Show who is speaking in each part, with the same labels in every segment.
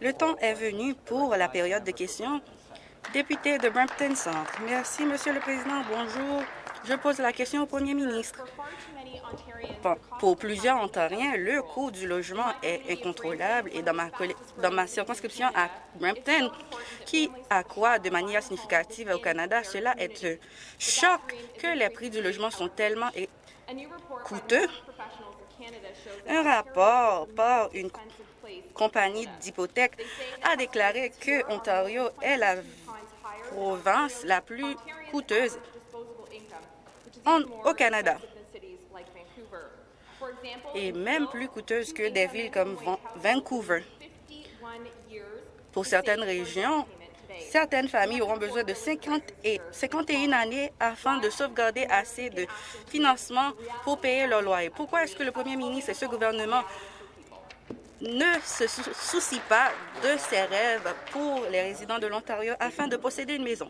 Speaker 1: Le temps est venu pour la période de questions. Député de Brampton Centre. Merci, Monsieur le Président. Bonjour. Je pose la question au Premier ministre. Pour plusieurs Ontariens, le coût du logement est incontrôlable et dans ma, dans ma circonscription à Brampton, qui accroît de manière significative au Canada, cela est un choc que les prix du logement sont tellement coûteux. Un rapport par une compagnie d'hypothèque a déclaré que Ontario est la province la plus coûteuse au Canada et même plus coûteuse que des villes comme Vancouver. Pour certaines régions, certaines familles auront besoin de 50 et 51 années afin de sauvegarder assez de financement pour payer leur loyer. Pourquoi est-ce que le premier ministre et ce gouvernement ne se soucie pas de ses rêves pour les résidents de l'Ontario afin de posséder une maison.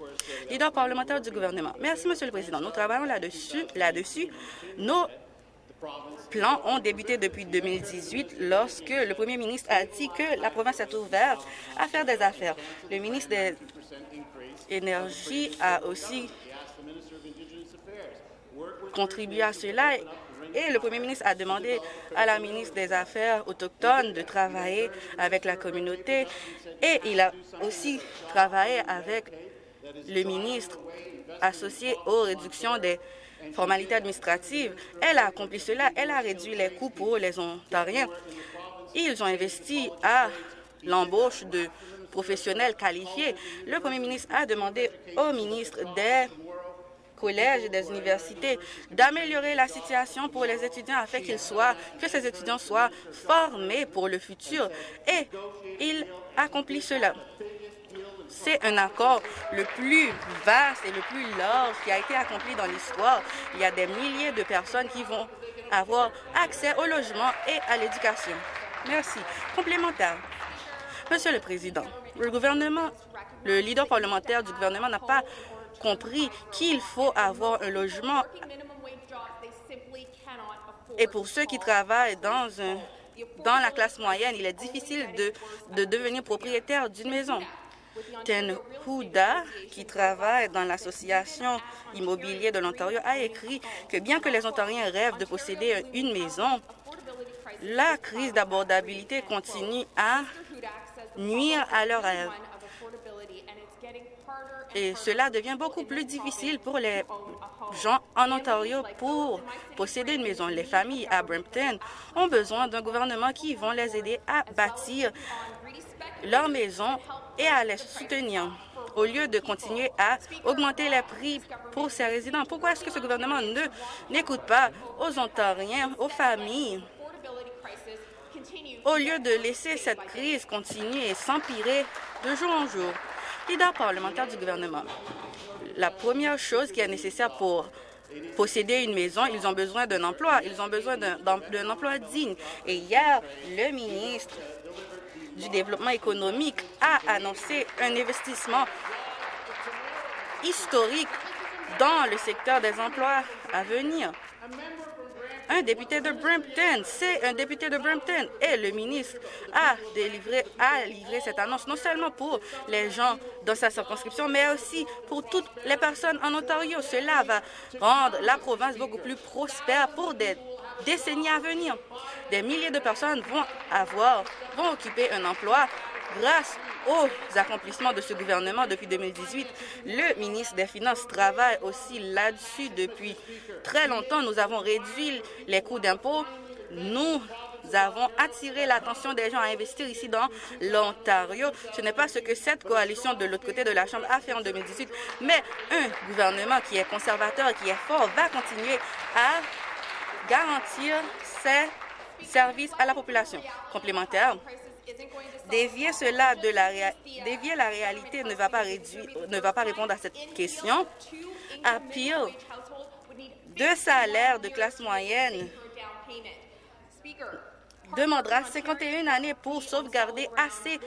Speaker 1: Leader parlementaire du gouvernement. Merci, Monsieur le Président. Nous travaillons là-dessus. Là-dessus. Nos plans ont débuté depuis 2018 lorsque le premier ministre a dit que la province est ouverte à faire des affaires. Le ministre des Énergies a aussi contribué à cela et le premier ministre a demandé à la ministre des Affaires autochtones de travailler avec la communauté et il a aussi travaillé avec le ministre associé aux réductions des formalités administratives. Elle a accompli cela. Elle a réduit les coûts pour les Ontariens. Ils ont investi à l'embauche de professionnels qualifiés. Le premier ministre a demandé au ministre des collèges et des universités d'améliorer la situation pour les étudiants afin qu'ils soient, que ces étudiants soient formés pour le futur. Et il accomplit cela. C'est un accord le plus vaste et le plus large qui a été accompli dans l'histoire. Il y a des milliers de personnes qui vont avoir accès au logement et à l'éducation. Merci. Complémentaire. Monsieur le Président, le gouvernement, le leader parlementaire du gouvernement n'a pas compris qu'il faut avoir un logement. Et pour ceux qui travaillent dans, un, dans la classe moyenne, il est difficile de, de devenir propriétaire d'une maison. Ten Huda, qui travaille dans l'Association immobilière de l'Ontario, a écrit que bien que les Ontariens rêvent de posséder une maison, la crise d'abordabilité continue à nuire à leurs rêves et cela devient beaucoup plus difficile pour les gens en Ontario pour posséder une maison. Les familles à Brampton ont besoin d'un gouvernement qui va les aider à bâtir leur maison et à les soutenir au lieu de continuer à augmenter les prix pour ses résidents. Pourquoi est-ce que ce gouvernement ne n'écoute pas aux Ontariens, aux familles, au lieu de laisser cette crise continuer et s'empirer de jour en jour? Leader parlementaire du gouvernement. La première chose qui est nécessaire pour posséder une maison, ils ont besoin d'un emploi. Ils ont besoin d'un emploi digne. Et hier, le ministre du Développement économique a annoncé un investissement historique dans le secteur des emplois à venir un député de Brampton. C'est un député de Brampton. Et le ministre a, délivré, livré cette annonce non seulement pour les gens dans sa circonscription, mais aussi pour toutes les personnes en Ontario. Cela va rendre la province beaucoup plus prospère pour des décennies à venir. Des milliers de personnes vont avoir, vont occuper un emploi grâce aux accomplissements de ce gouvernement depuis 2018. Le ministre des Finances travaille aussi là-dessus depuis très longtemps. Nous avons réduit les coûts d'impôt. Nous avons attiré l'attention des gens à investir ici dans l'Ontario. Ce n'est pas ce que cette coalition de l'autre côté de la Chambre a fait en 2018, mais un gouvernement qui est conservateur, qui est fort, va continuer à garantir ses services à la population. Complémentaire, Dévier cela de la, réalité ne va, pas réduire, ne va pas répondre à cette question. À pire, deux salaires de classe moyenne demandera 51 années pour sauvegarder assez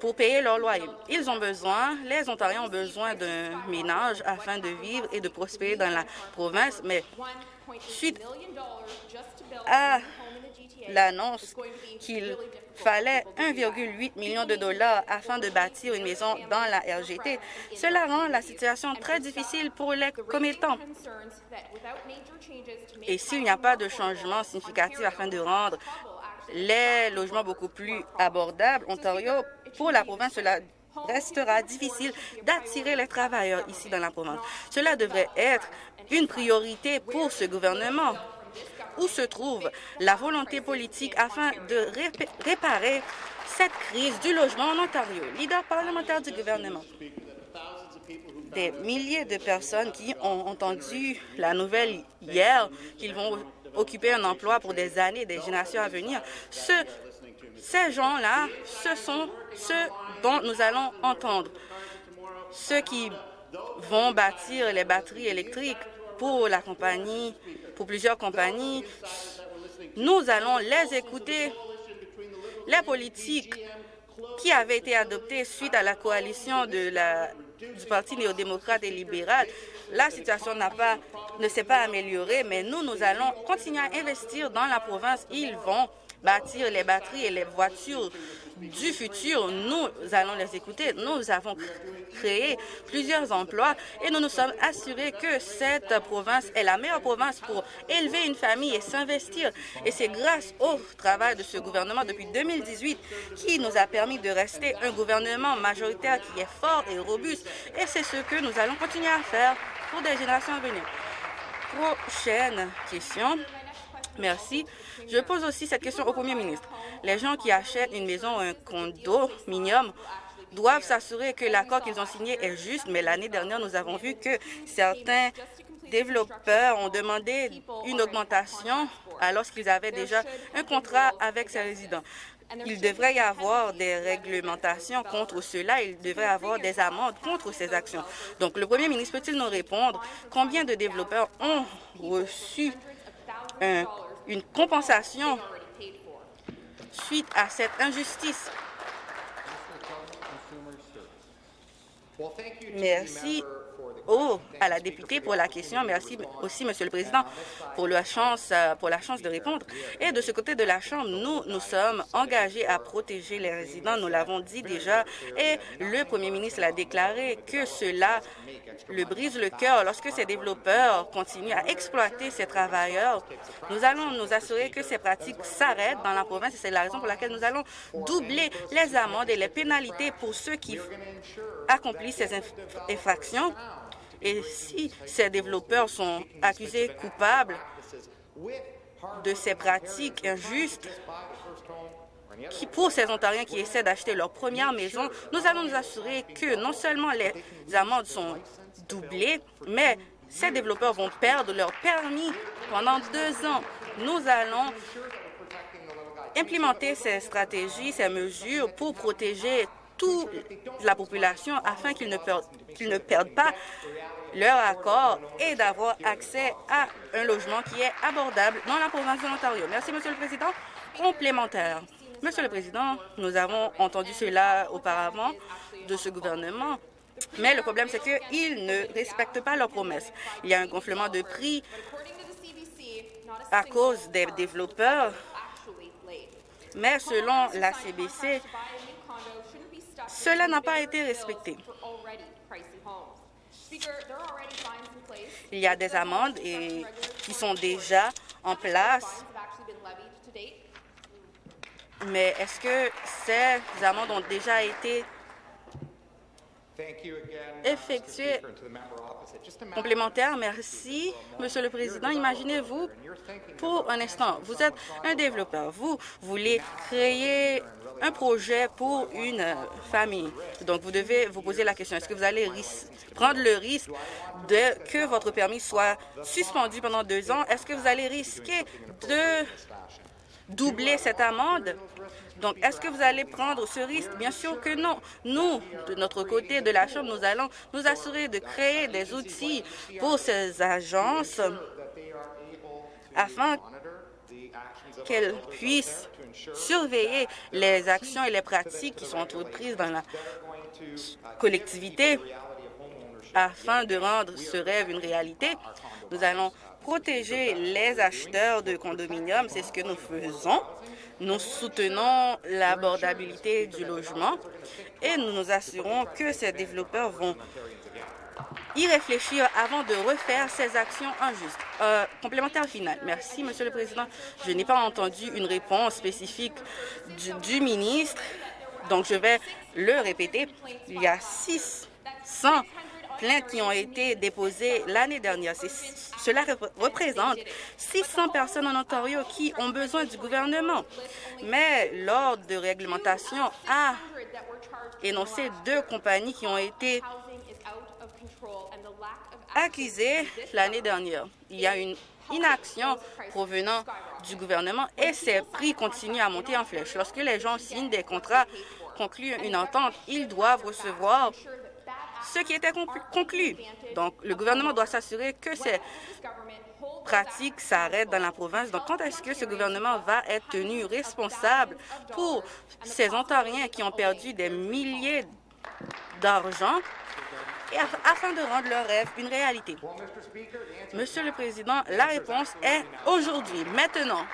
Speaker 1: pour payer leur loyer. Ils ont besoin, les Ontariens ont besoin d'un ménage afin de vivre et de prospérer dans la province, mais suite à l'annonce qu'il fallait 1,8 million de dollars afin de bâtir une maison dans la RGT. Cela rend la situation très difficile pour les commettants. Et s'il n'y a pas de changement significatif afin de rendre les logements beaucoup plus abordables, Ontario, pour la province, cela restera difficile d'attirer les travailleurs ici dans la province. Cela devrait être une priorité pour ce gouvernement. Où se trouve la volonté politique afin de réparer cette crise du logement en Ontario? Leader parlementaire du gouvernement. Des milliers de personnes qui ont entendu la nouvelle hier qu'ils vont occuper un emploi pour des années, des générations à venir. Ce, ces gens-là, ce sont ceux dont nous allons entendre. Ceux qui vont bâtir les batteries électriques pour la compagnie, pour plusieurs compagnies, nous allons les écouter. Les politiques qui avaient été adoptées suite à la coalition du Parti néo-démocrate et libéral, la situation pas, ne s'est pas améliorée, mais nous, nous allons continuer à investir dans la province. Ils vont bâtir les batteries et les voitures du futur. Nous allons les écouter. Nous avons créé plusieurs emplois et nous nous sommes assurés que cette province est la meilleure province pour élever une famille et s'investir. Et c'est grâce au travail de ce gouvernement depuis 2018 qui nous a permis de rester un gouvernement majoritaire qui est fort et robuste. Et c'est ce que nous allons continuer à faire pour des générations à venir. Prochaine question. Merci. Je pose aussi cette question au Premier ministre. Les gens qui achètent une maison ou un condominium doivent s'assurer que l'accord qu'ils ont signé est juste, mais l'année dernière, nous avons vu que certains développeurs ont demandé une augmentation alors qu'ils avaient déjà un contrat avec ces résidents. Il devrait y avoir des réglementations contre cela. Il devrait y avoir des amendes contre ces actions. Donc, le premier ministre peut-il nous répondre combien de développeurs ont reçu une compensation suite à cette injustice? Merci Oh, à la députée pour la question. Merci aussi, Monsieur le Président, pour la chance, euh, pour la chance de répondre. Et de ce côté de la Chambre, nous, nous sommes engagés à protéger les résidents. Nous l'avons dit déjà. Et le Premier ministre l'a déclaré que cela le brise le cœur lorsque ces développeurs continuent à exploiter ces travailleurs. Nous allons nous assurer que ces pratiques s'arrêtent dans la province et c'est la raison pour laquelle nous allons doubler les amendes et les pénalités pour ceux qui accomplissent ces infractions et si ces développeurs sont accusés coupables de ces pratiques injustes, qui, pour ces Ontariens qui essaient d'acheter leur première maison, nous allons nous assurer que non seulement les amendes sont doublées, mais ces développeurs vont perdre leur permis pendant deux ans. Nous allons implémenter ces stratégies, ces mesures pour protéger toute la population afin qu'ils ne, perdent, ne perdent pas leur accord et d'avoir accès à un logement qui est abordable dans la province de l'Ontario. Merci, Monsieur le Président. Complémentaire. Monsieur le Président, nous avons entendu cela auparavant de ce gouvernement, mais le problème, c'est qu'ils ne respectent pas leurs promesses. Il y a un gonflement de prix à cause des développeurs, mais selon la CBC, cela n'a pas été respecté. Il y a des amendes qui sont déjà en place. Mais est-ce que ces amendes ont déjà été effectuées complémentaire, merci, Monsieur le Président. Imaginez-vous pour un instant, vous êtes un développeur, vous voulez créer un projet pour une famille. Donc, vous devez vous poser la question, est-ce que vous allez prendre le risque de que votre permis soit suspendu pendant deux ans? Est-ce que vous allez risquer de doubler cette amende? Donc, est-ce que vous allez prendre ce risque? Bien sûr que non. Nous, de notre côté de la Chambre, nous allons nous assurer de créer des outils pour ces agences afin qu'elles puissent surveiller les actions et les pratiques qui sont entreprises dans la collectivité afin de rendre ce rêve une réalité. Nous allons protéger les acheteurs de condominiums. C'est ce que nous faisons. Nous soutenons l'abordabilité du logement et nous nous assurons que ces développeurs vont y réfléchir avant de refaire ces actions injustes. Euh, complémentaire final. Merci, Monsieur le Président. Je n'ai pas entendu une réponse spécifique du, du, ministre, donc je vais le répéter. Il y a 600 plaintes qui ont été déposées l'année dernière. Cela représente 600 personnes en Ontario qui ont besoin du gouvernement. Mais l'ordre de réglementation a énoncé deux compagnies qui ont été accusées l'année dernière. Il y a une inaction provenant du gouvernement et ces prix continuent à monter en flèche. Lorsque les gens signent des contrats, concluent une entente, ils doivent recevoir ce qui était conclu. Donc, le gouvernement doit s'assurer que ces pratiques s'arrêtent dans la province. Donc, quand est-ce que ce gouvernement va être tenu responsable pour ces Ontariens qui ont perdu des milliers d'argent afin de rendre leur rêve une réalité? Monsieur le Président, la réponse est aujourd'hui, maintenant.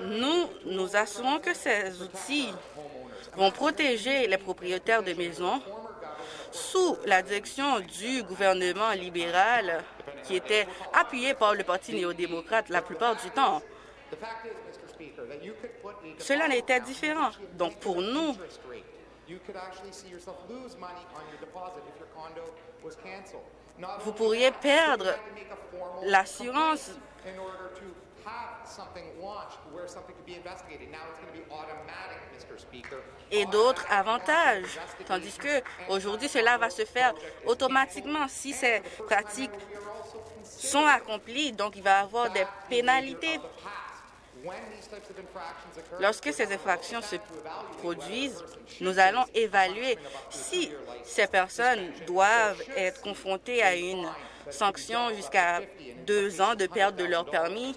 Speaker 1: Nous nous assurons que ces outils vont protéger les propriétaires de maisons sous la direction du gouvernement libéral qui était appuyé par le Parti néo-démocrate la plupart du temps. Cela n'était différent. Donc, pour nous, vous pourriez perdre l'assurance et d'autres avantages, tandis que aujourd'hui cela va se faire automatiquement. Si ces pratiques sont accomplies, donc il va y avoir des pénalités. Lorsque ces infractions se produisent, nous allons évaluer si ces personnes doivent être confrontées à une sanction jusqu'à deux ans de perte de leur permis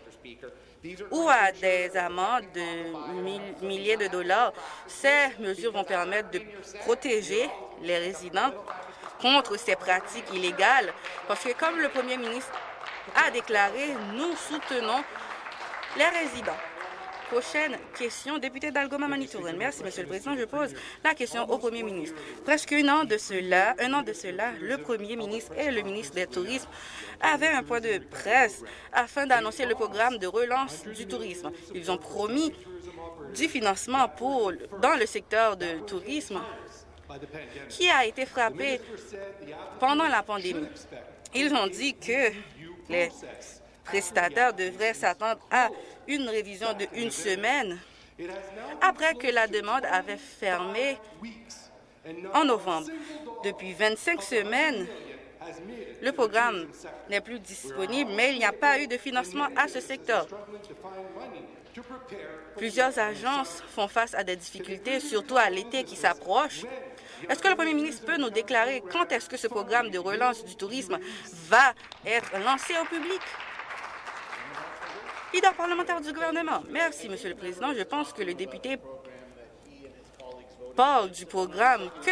Speaker 1: ou à des amendes de milliers de dollars. Ces mesures vont permettre de protéger les résidents contre ces pratiques illégales, parce que comme le premier ministre a déclaré, nous soutenons les résidents. Prochaine question, député d'Algoma Manitoulin. Merci, Monsieur le Président. Je pose la question au Premier ministre. Presque un an de cela, un an de cela, le Premier ministre et le ministre des Tourismes avaient un point de presse afin d'annoncer le programme de relance du tourisme. Ils ont promis du financement pour, dans le secteur du tourisme qui a été frappé pendant la pandémie. Ils ont dit que les prestataires devraient s'attendre à une révision de une semaine après que la demande avait fermé en novembre. Depuis 25 semaines, le programme n'est plus disponible, mais il n'y a pas eu de financement à ce secteur. Plusieurs agences font face à des difficultés, surtout à l'été qui s'approche. Est-ce que le Premier ministre peut nous déclarer quand est-ce que ce programme de relance du tourisme va être lancé au public? Leader parlementaire du gouvernement. Merci, Monsieur le Président. Je pense que le député parle du programme que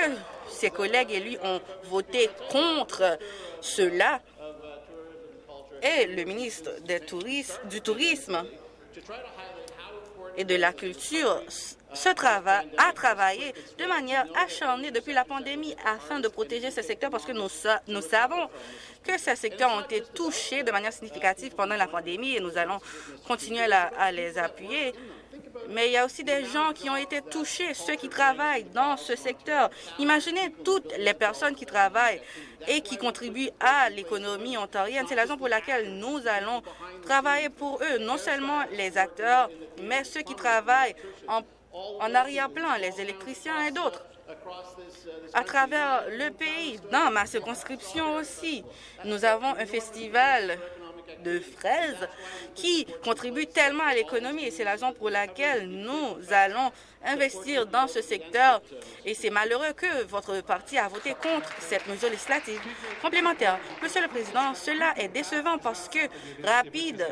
Speaker 1: ses collègues et lui ont voté contre cela et le ministre du Tourisme et de la Culture ce travail, a travaillé de manière acharnée depuis la pandémie afin de protéger ce secteur parce que nous, nous savons que ces secteurs ont été touchés de manière significative pendant la pandémie et nous allons continuer à, les appuyer. Mais il y a aussi des gens qui ont été touchés, ceux qui travaillent dans ce secteur. Imaginez toutes les personnes qui travaillent et qui contribuent à l'économie ontarienne. C'est la raison pour laquelle nous allons travailler pour eux, non seulement les acteurs, mais ceux qui travaillent en en arrière-plan, les électriciens et d'autres à travers le pays. Dans ma circonscription aussi, nous avons un festival de fraises qui contribue tellement à l'économie et c'est la raison pour laquelle nous allons investir dans ce secteur et c'est malheureux que votre parti a voté contre cette mesure législative complémentaire. Monsieur le Président, cela est décevant parce que rapide,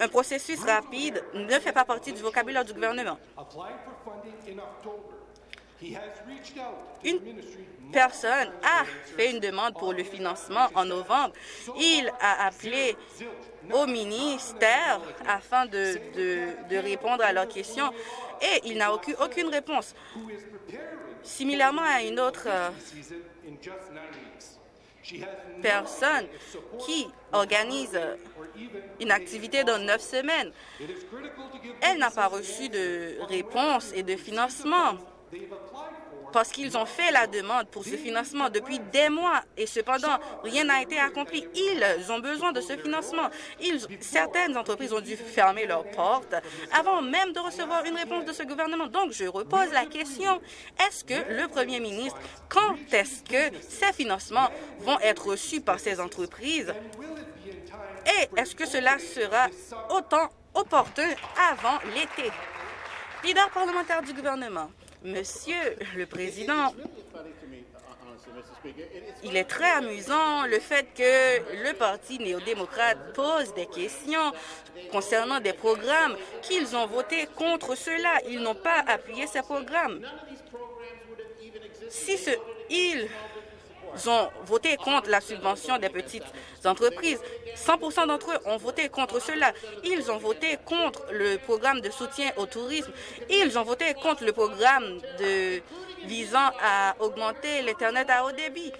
Speaker 1: un processus rapide ne fait pas partie du vocabulaire du gouvernement. Une personne a fait une demande pour le financement en novembre. Il a appelé au ministère afin de, de, répondre à leurs questions et il n'a aucune, réponse. Similairement à une autre euh, personne qui organise une activité dans neuf semaines. Elle n'a pas reçu de réponse et de financement parce qu'ils ont fait la demande pour ce financement depuis des mois et cependant, rien n'a été accompli. Ils ont besoin de ce financement. certaines entreprises ont dû fermer leurs portes avant même de recevoir une réponse de ce gouvernement. Donc, je repose la question, est-ce que le premier ministre, quand est-ce que ces financements vont être reçus par ces entreprises? Et est-ce que cela sera autant opportun avant l'été? Leader parlementaire du gouvernement. Monsieur le Président, il est très amusant le fait que le Parti néo-démocrate pose des questions concernant des programmes qu'ils ont voté contre cela. Ils n'ont pas appuyé ces programmes. Si ce, ils ont voté contre la subvention des petites entreprises. 100 d'entre eux ont voté contre cela. Ils ont voté contre le programme de soutien au tourisme. Ils ont voté contre le programme de, visant à augmenter l'Internet à haut débit,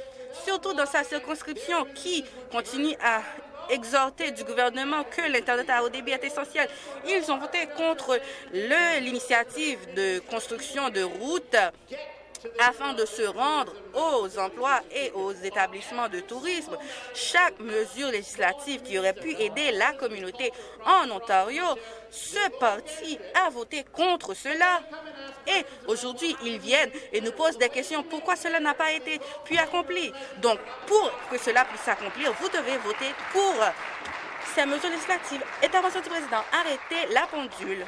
Speaker 1: surtout dans sa circonscription qui continue à exhorter du gouvernement que l'Internet à haut débit est essentiel. Ils ont voté contre l'initiative de construction de routes afin de se rendre aux emplois et aux établissements de tourisme. Chaque mesure législative qui aurait pu aider la communauté en Ontario, ce parti a voté contre cela. Et aujourd'hui, ils viennent et nous posent des questions. Pourquoi cela n'a pas été puis accompli? Donc, pour que cela puisse s'accomplir, vous devez voter pour ces mesures législatives. Intervention du président. Arrêtez la pendule.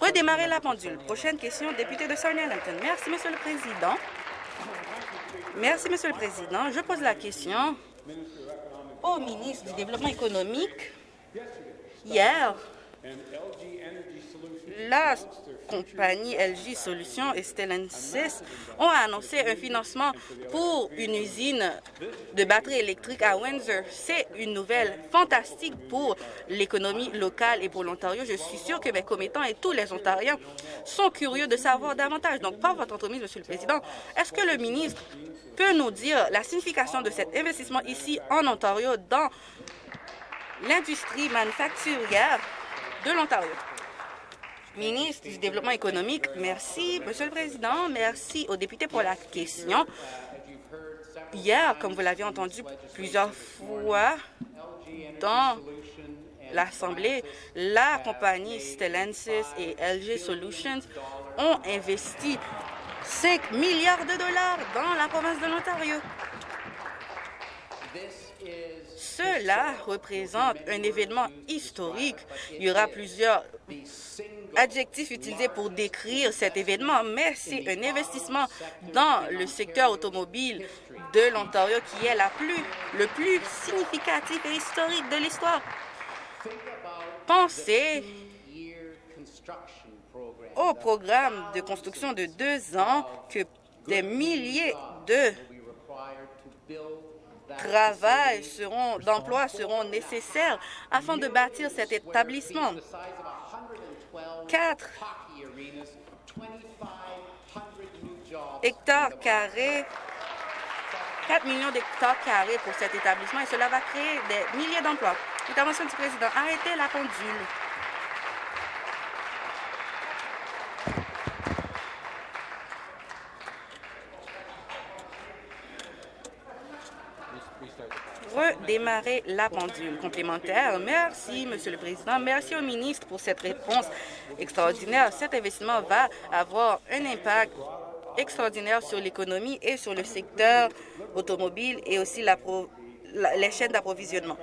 Speaker 1: Redémarrer la pendule. Prochaine question, député de Sarnia-Lambton. Merci, Monsieur le Président. Merci, Monsieur le Président. Je pose la question au ministre du Développement économique. Hier, la compagnie LG Solutions et Stellantis ont annoncé un financement pour une usine de batteries électriques à Windsor. C'est une nouvelle fantastique pour l'économie locale et pour l'Ontario. Je suis sûre que mes commettants et tous les Ontariens sont curieux de savoir davantage. Donc, par votre entremise, Monsieur le Président, est-ce que le ministre peut nous dire la signification de cet investissement ici en Ontario dans l'industrie manufacturière de l'Ontario? Ministre du Développement économique. Merci, Monsieur le Président. Merci aux députés pour la question. Hier, comme vous l'avez entendu plusieurs fois dans l'Assemblée, la compagnie Stellantis et LG Solutions ont investi 5 milliards de dollars dans la province de l'Ontario. Cela représente un événement historique. Il y aura plusieurs adjectifs utilisés pour décrire cet événement, mais c'est un investissement dans le secteur automobile de l'Ontario qui est la plus, le plus significatif et historique de l'histoire. Pensez au programme de construction de deux ans que des milliers de travail seront, d'emplois seront nécessaires afin de bâtir cet établissement. 4 hectares carrés 4 millions d'hectares carrés pour cet établissement et cela va créer des milliers d'emplois. Intervention du président. Arrêtez la pendule. Redémarrer la pendule complémentaire. Merci, Monsieur le Président. Merci au ministre pour cette réponse extraordinaire. Cet investissement va avoir un impact extraordinaire sur l'économie et sur le secteur automobile et aussi les chaînes d'approvisionnement.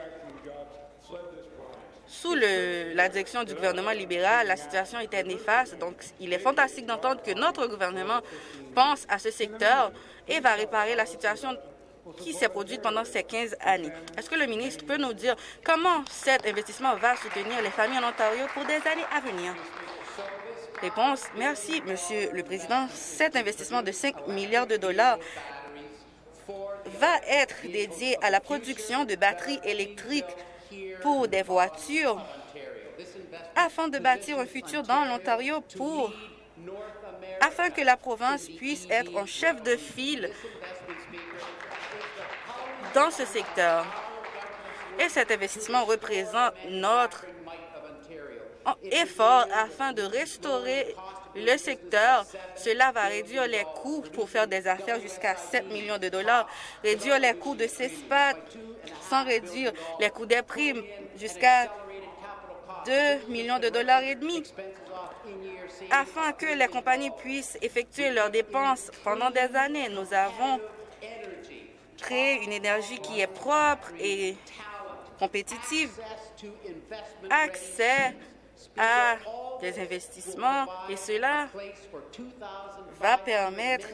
Speaker 1: Sous la direction du gouvernement libéral, la situation était néfaste, donc il est fantastique d'entendre que notre gouvernement pense à ce secteur et va réparer la situation qui s'est produite pendant ces 15 années. Est-ce que le ministre peut nous dire comment cet investissement va soutenir les familles en Ontario pour des années à venir? Réponse. Merci, Monsieur le Président. Cet investissement de 5 milliards de dollars va être dédié à la production de batteries électriques pour des voitures afin de bâtir un futur dans l'Ontario pour afin que la province puisse être en chef de file dans ce secteur. Et cet investissement représente notre effort afin de restaurer le secteur. Cela va réduire les coûts pour faire des affaires jusqu'à 7 millions de dollars, réduire les coûts de CESPAT sans réduire les coûts des primes jusqu'à 2 millions de dollars et demi afin que les compagnies puissent effectuer leurs dépenses pendant des années. Nous avons une énergie qui est propre et compétitive, accès à des investissements et cela va permettre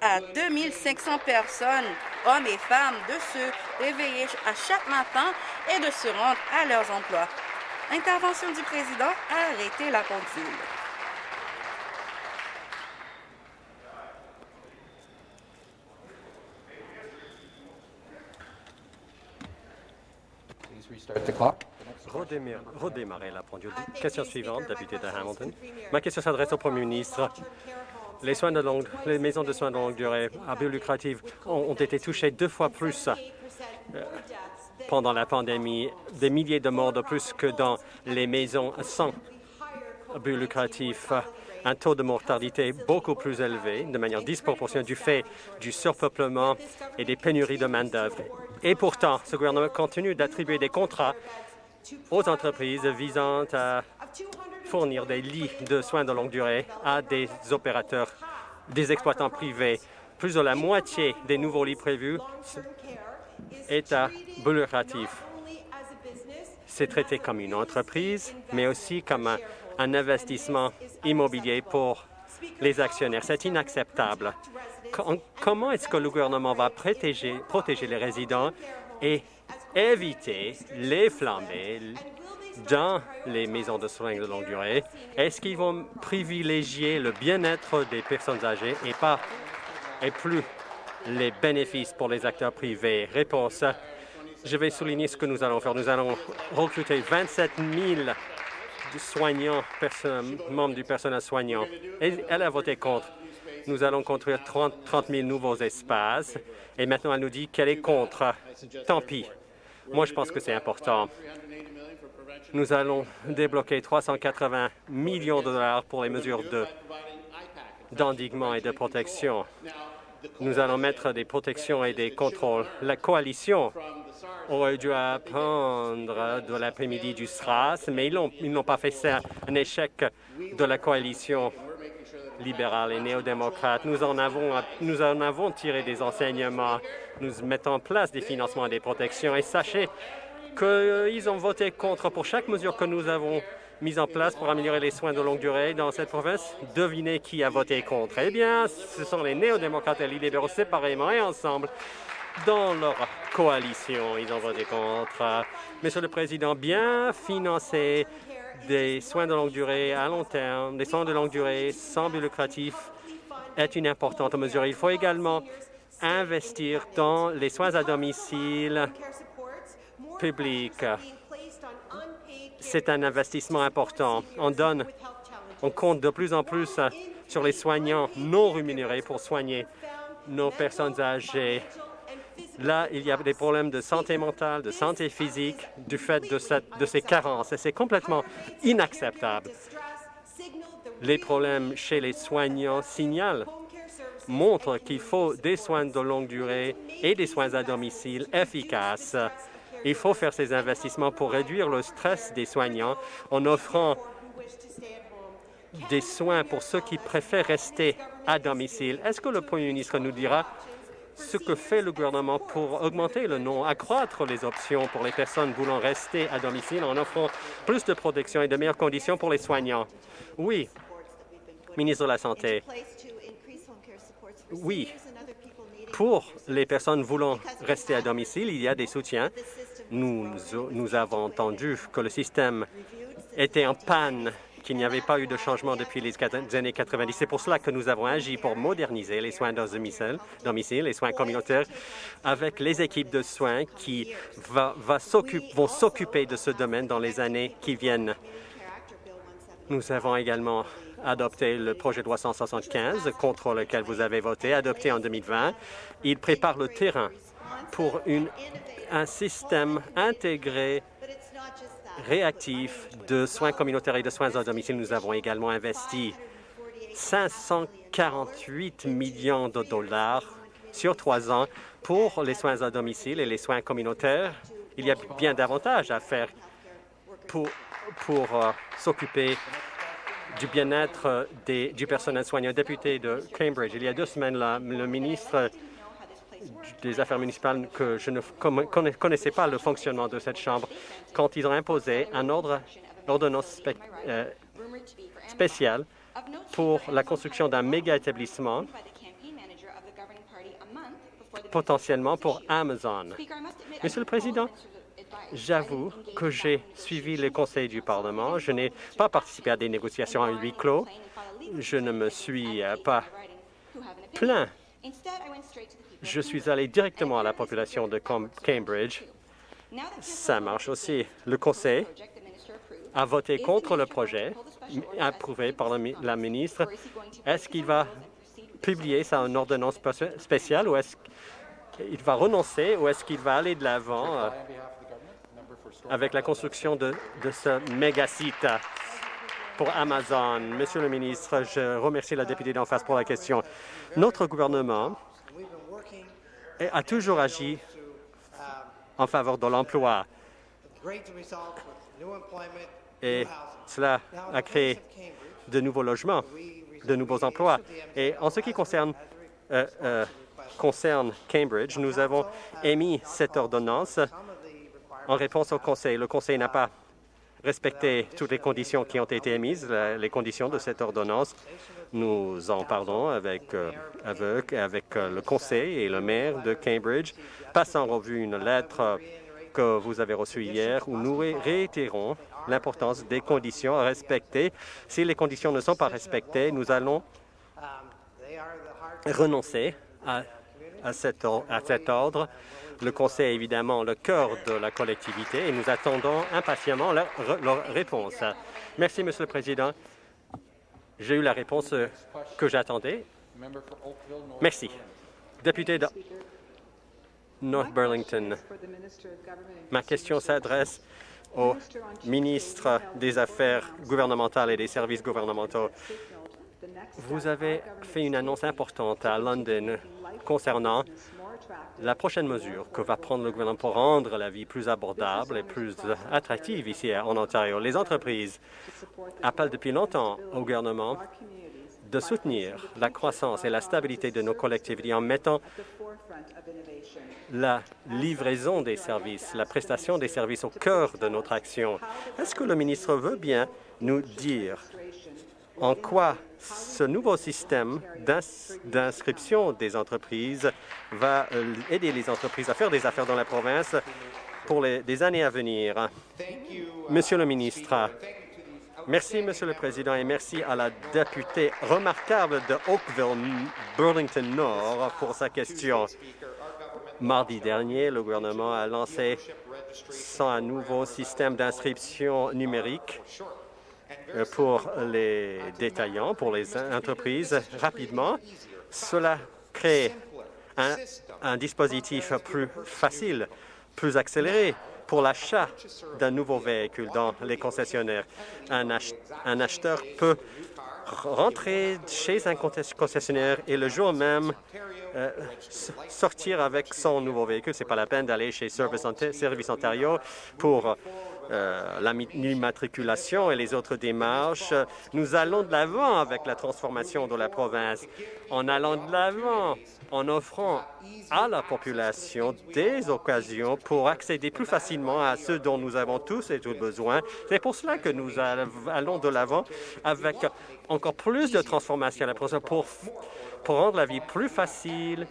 Speaker 1: à 2500 personnes, hommes et femmes, de se réveiller à chaque matin et de se rendre à leurs emplois. Intervention du président, arrêtez la pendule.
Speaker 2: Redémarrer la pendule. Question suivante, député de Hamilton. Ma question s'adresse au Premier ministre. Les, soins de longue, les maisons de soins de longue durée à but lucratif ont, été touchées deux fois plus euh, pendant la pandémie, des milliers de morts de plus que dans les maisons sans but lucratif un taux de mortalité beaucoup plus élevé, de manière disproportionnée du fait du surpeuplement et des pénuries de main-d'œuvre. Et pourtant, ce gouvernement continue d'attribuer des contrats aux entreprises visant à fournir des lits de soins de longue durée à des opérateurs, des exploitants privés. Plus de la moitié des nouveaux lits prévus est à but lucratif. C'est traité comme une entreprise, mais aussi comme un investissement immobilier pour les actionnaires. C'est inacceptable. Comment est-ce que le gouvernement va protéger, les résidents et éviter les flambées dans les maisons de soins de longue durée? Est-ce qu'ils vont privilégier le bien-être des personnes âgées et pas et plus les bénéfices pour les acteurs privés? Réponse. Je vais souligner ce que nous allons faire. Nous allons recruter 27 000 soignants, membres du personnel soignant. elle a voté contre. Nous allons construire 30, 000 nouveaux espaces. Et maintenant, elle nous dit qu'elle est contre. Tant pis. Moi, je pense que c'est important. Nous allons débloquer 380 millions de dollars pour les mesures d'endiguement et de protection. Nous allons mettre des protections et des contrôles. La coalition aurait dû apprendre de l'après-midi du SRAS, mais ils n'ont pas fait ça. Un échec de la coalition libérale et néo-démocrate. Nous en avons, nous en avons tiré des enseignements. Nous mettons en place des financements et des protections. Et sachez qu'ils ont voté contre pour chaque mesure que nous avons mise en place pour améliorer les soins de longue durée dans cette province. Devinez qui a voté contre. Eh bien, ce sont les néo-démocrates et les libéraux séparément et ensemble dans leur coalition. Ils ont voté contre. Monsieur le Président, bien financer des soins de longue durée à long terme, des soins de longue durée sans but lucratif est une importante mesure. Il faut également investir dans les soins à domicile publics. C'est un investissement important. On compte de plus en plus sur les soignants non rémunérés pour soigner nos personnes âgées. Là, il y a des problèmes de santé mentale, de santé physique, du fait de, ces carences, et c'est complètement inacceptable. Les problèmes chez les soignants signalent, montrent qu'il faut des soins de longue durée et des soins à domicile efficaces. Il faut faire ces investissements pour réduire le stress des soignants en offrant des soins pour ceux qui préfèrent rester à domicile. Est-ce que le Premier ministre nous dira ce que fait le gouvernement pour augmenter le nom, accroître les options pour les personnes voulant rester à domicile en offrant plus de protection et de meilleures conditions pour les soignants. Oui, ministre de la Santé. oui, pour les personnes voulant rester à domicile, il y a des soutiens. Nous, nous avons entendu que le système était en panne qu'il n'y avait pas eu de changement depuis les années 90. C'est pour cela que nous avons agi pour moderniser les soins domicile, domicile les soins communautaires, avec les équipes de soins qui vont s'occuper de ce domaine dans les années qui viennent. Nous avons également adopté le projet de loi 175 contre lequel vous avez voté, adopté en 2020. Il prépare le terrain pour un système intégré réactif de soins communautaires et de soins à domicile. Nous avons également investi 548 millions de dollars sur trois ans pour les soins à domicile et les soins communautaires. Il y a bien davantage à faire pour, pour euh, s'occuper du bien-être du personnel soignant. Député de Cambridge, il y a deux semaines, le ministre des Affaires municipales que je ne connaissais pas le fonctionnement de cette Chambre quand ils ont imposé un ordre, ordonnance euh, spéciale pour la construction d'un méga-établissement potentiellement pour Amazon. Monsieur le Président, j'avoue que j'ai suivi les conseils du Parlement. Je n'ai pas participé à des négociations à huis clos. Je ne me suis euh, pas plaint je suis allé directement à la population de Cambridge. Ça marche aussi. Le Conseil a voté contre le projet approuvé par la ministre. Est-ce qu'il va publier ça en ordonnance spéciale ou est-ce qu'il va renoncer ou est-ce qu'il va aller de l'avant euh, avec la construction de, ce méga-site pour Amazon? Monsieur le ministre, je remercie la députée d'en face pour la question. Notre gouvernement a toujours agi en faveur de l'emploi. Et cela a créé de nouveaux logements, de nouveaux emplois. Et en ce qui concerne, euh, euh, Cambridge, nous avons émis cette ordonnance en réponse au Conseil. Le Conseil n'a pas respecter toutes les conditions qui ont été émises, les conditions de cette ordonnance. Nous en parlons avec, euh, euh, le conseil et le maire de Cambridge, passant en revue une lettre que vous avez reçue hier où nous réitérons l'importance des conditions à respecter. Si les conditions ne sont pas respectées, nous allons renoncer à cet ordre le Conseil est évidemment le cœur de la collectivité et nous attendons impatiemment leur, réponse. Merci, Monsieur le Président. J'ai eu la réponse que j'attendais. Merci. Député de North Burlington, ma question s'adresse au ministre des Affaires gouvernementales et des services gouvernementaux. Vous avez fait une annonce importante à London concernant la prochaine mesure que va prendre le gouvernement pour rendre la vie plus abordable et plus attractive ici en Ontario. Les entreprises appellent depuis longtemps au gouvernement de soutenir la croissance et la stabilité de nos collectivités en mettant la livraison des services, la prestation des services au cœur de notre action. Est-ce que le ministre veut bien nous dire en quoi ce nouveau système d'inscription des entreprises va euh, aider les entreprises à faire des affaires dans la province pour les, années à venir? Monsieur le ministre, merci, Monsieur le Président, et merci à la députée remarquable de Oakville, Burlington Nord, pour sa question. Mardi dernier, le gouvernement a lancé son nouveau système d'inscription numérique pour les détaillants, pour les entreprises rapidement. Cela crée un, dispositif plus facile, plus accéléré pour l'achat d'un nouveau véhicule dans les concessionnaires. Un, acheteur peut rentrer chez un concessionnaire et le jour même euh, sortir avec son nouveau véhicule. Ce n'est pas la peine d'aller chez Service Ontario pour l'immatriculation et les autres démarches. Nous allons de l'avant avec la transformation de la province, en allant de l'avant, en offrant à la population des occasions pour accéder plus facilement à ce dont nous avons tous et tous besoin. C'est pour cela que nous allons de l'avant avec encore plus de transformation à la province pour rendre la vie plus facile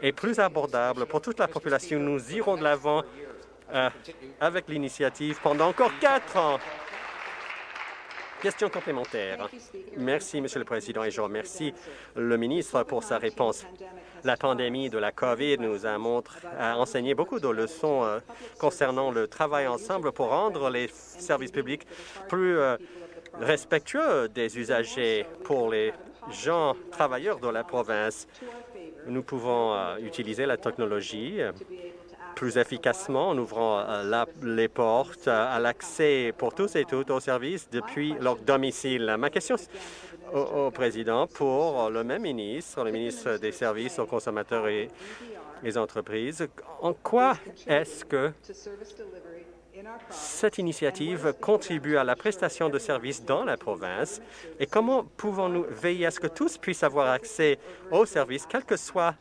Speaker 2: et plus abordable pour toute la population. Nous irons de l'avant euh, avec l'initiative pendant encore quatre ans. Question complémentaire. Merci, Monsieur le Président, et je remercie le ministre pour sa réponse. La pandémie de la COVID nous a, montré, enseigné beaucoup de leçons euh, concernant le travail ensemble pour rendre les services publics plus euh, respectueux des usagers pour les gens travailleurs de la province. Nous pouvons utiliser la technologie plus efficacement en ouvrant euh, les portes à l'accès pour tous et toutes aux services depuis leur domicile. Ma question au, président pour le même ministre, le ministre des Services aux consommateurs et les entreprises, en quoi est-ce que cette initiative contribue à la prestation de services dans la province? Et comment pouvons-nous veiller à ce que tous puissent avoir accès aux services, quelle que soit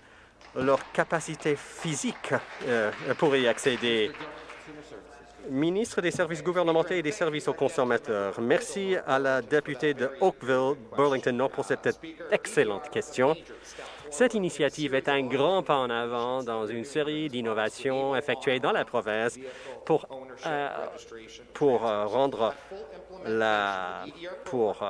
Speaker 2: leur capacité physique euh, pour y accéder. Ministre des services gouvernementaux et des services aux consommateurs, merci à la députée de Oakville, Burlington Nord, pour cette excellente question. Cette initiative est un grand pas en avant dans une série d'innovations effectuées dans la province pour, euh, pour euh, rendre la, pour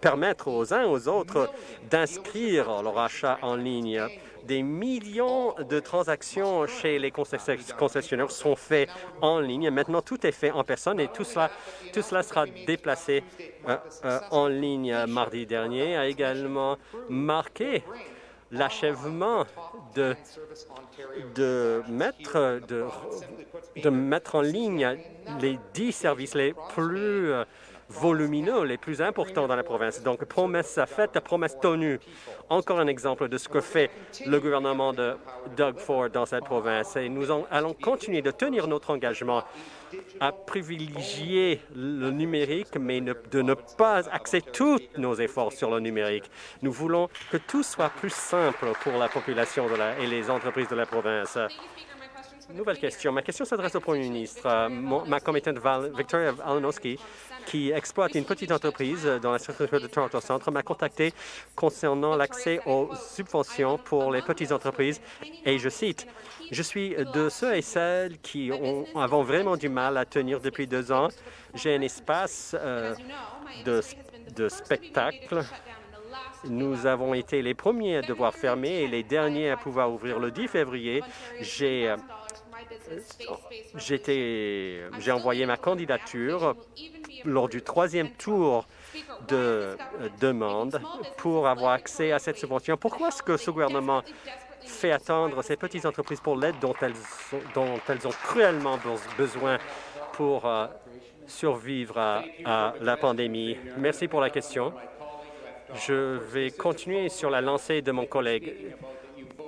Speaker 2: permettre aux uns aux autres d'inscrire leur achat en ligne. Des millions de transactions chez les concessionnaires sont faites en ligne. Maintenant, tout est fait en personne et tout cela, tout cela sera déplacé euh, euh, en ligne. Mardi dernier a également marqué l'achèvement de, de, mettre, de, de mettre en ligne les dix services les plus volumineux, les plus importants dans la province. Donc, promesse faite, promesse tenue. Encore un exemple de ce que fait le gouvernement de Doug Ford dans cette province. Et nous allons continuer de tenir notre engagement à privilégier le numérique, mais de ne pas axer tous nos efforts sur le numérique. Nous voulons que tout soit plus simple pour la population et les entreprises de la province. Nouvelle question. Ma question s'adresse au Premier ministre. ma commettante Victoria Alanowski qui exploite une petite entreprise dans la circonscription de Toronto Centre m'a contacté concernant l'accès aux subventions pour les petites entreprises et je cite « Je suis de ceux et celles qui ont, avons vraiment du mal à tenir depuis deux ans. J'ai un espace euh, de, de spectacle nous avons été les premiers à devoir fermer et les derniers à pouvoir ouvrir le 10 février. J'ai euh, j'ai envoyé ma candidature lors du troisième tour de euh, demande pour avoir accès à cette subvention. Pourquoi est-ce que ce gouvernement fait attendre ces petites entreprises pour l'aide dont elles, dont elles ont cruellement besoin pour euh, survivre à, la pandémie? Merci pour la question. Je vais continuer sur la lancée de mon collègue.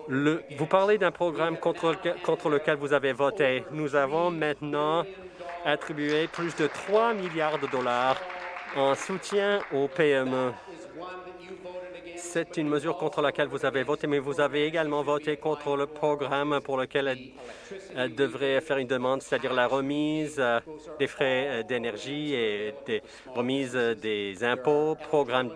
Speaker 2: Le, vous parlez d'un programme contre, lequel vous avez voté. Nous avons maintenant attribué plus de 3 milliards de dollars en soutien aux PME. C'est une mesure contre laquelle vous avez voté, mais vous avez également voté contre le programme pour lequel elle, devrait faire une demande, c'est-à-dire la remise euh, des frais euh, d'énergie et des remises des impôts, programme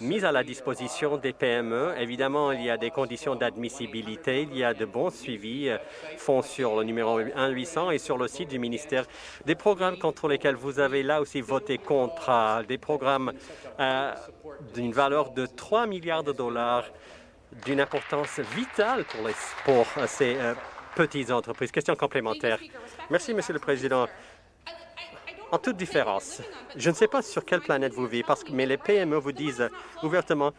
Speaker 2: mise à la disposition des PME. Évidemment, il y a des conditions d'admissibilité, il y a de bons suivis, euh, fonds sur le numéro 1-800 et sur le site du ministère. Des programmes contre lesquels vous avez là aussi voté contre, des programmes euh, d'une valeur de 3 milliards de dollars, d'une importance vitale pour euh, ces petites entreprises. Question complémentaire. Merci, Monsieur le Président en toute différence. Je ne sais pas sur quelle planète vous vivez, parce que, mais les PME vous disent ouvertement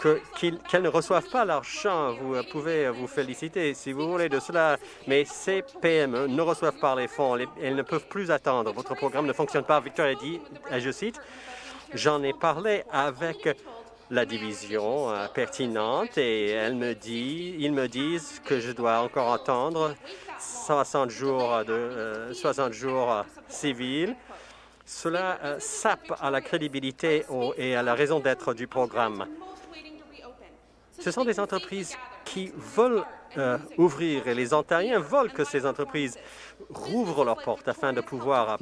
Speaker 2: qu'elles ne reçoivent pas l'argent. Vous pouvez vous féliciter si vous voulez de cela, mais ces PME ne reçoivent pas les fonds. Elles ne peuvent plus attendre. Votre programme ne fonctionne pas. Victoria dit, je cite, « J'en ai parlé avec la division euh, pertinente et elle me dit, ils me disent que je dois encore attendre 60 jours, de, 60 jours civils. Cela sape à la crédibilité et à la raison d'être du programme. Ce sont des entreprises qui veulent ouvrir et les Ontariens veulent que ces entreprises rouvrent leurs portes afin de pouvoir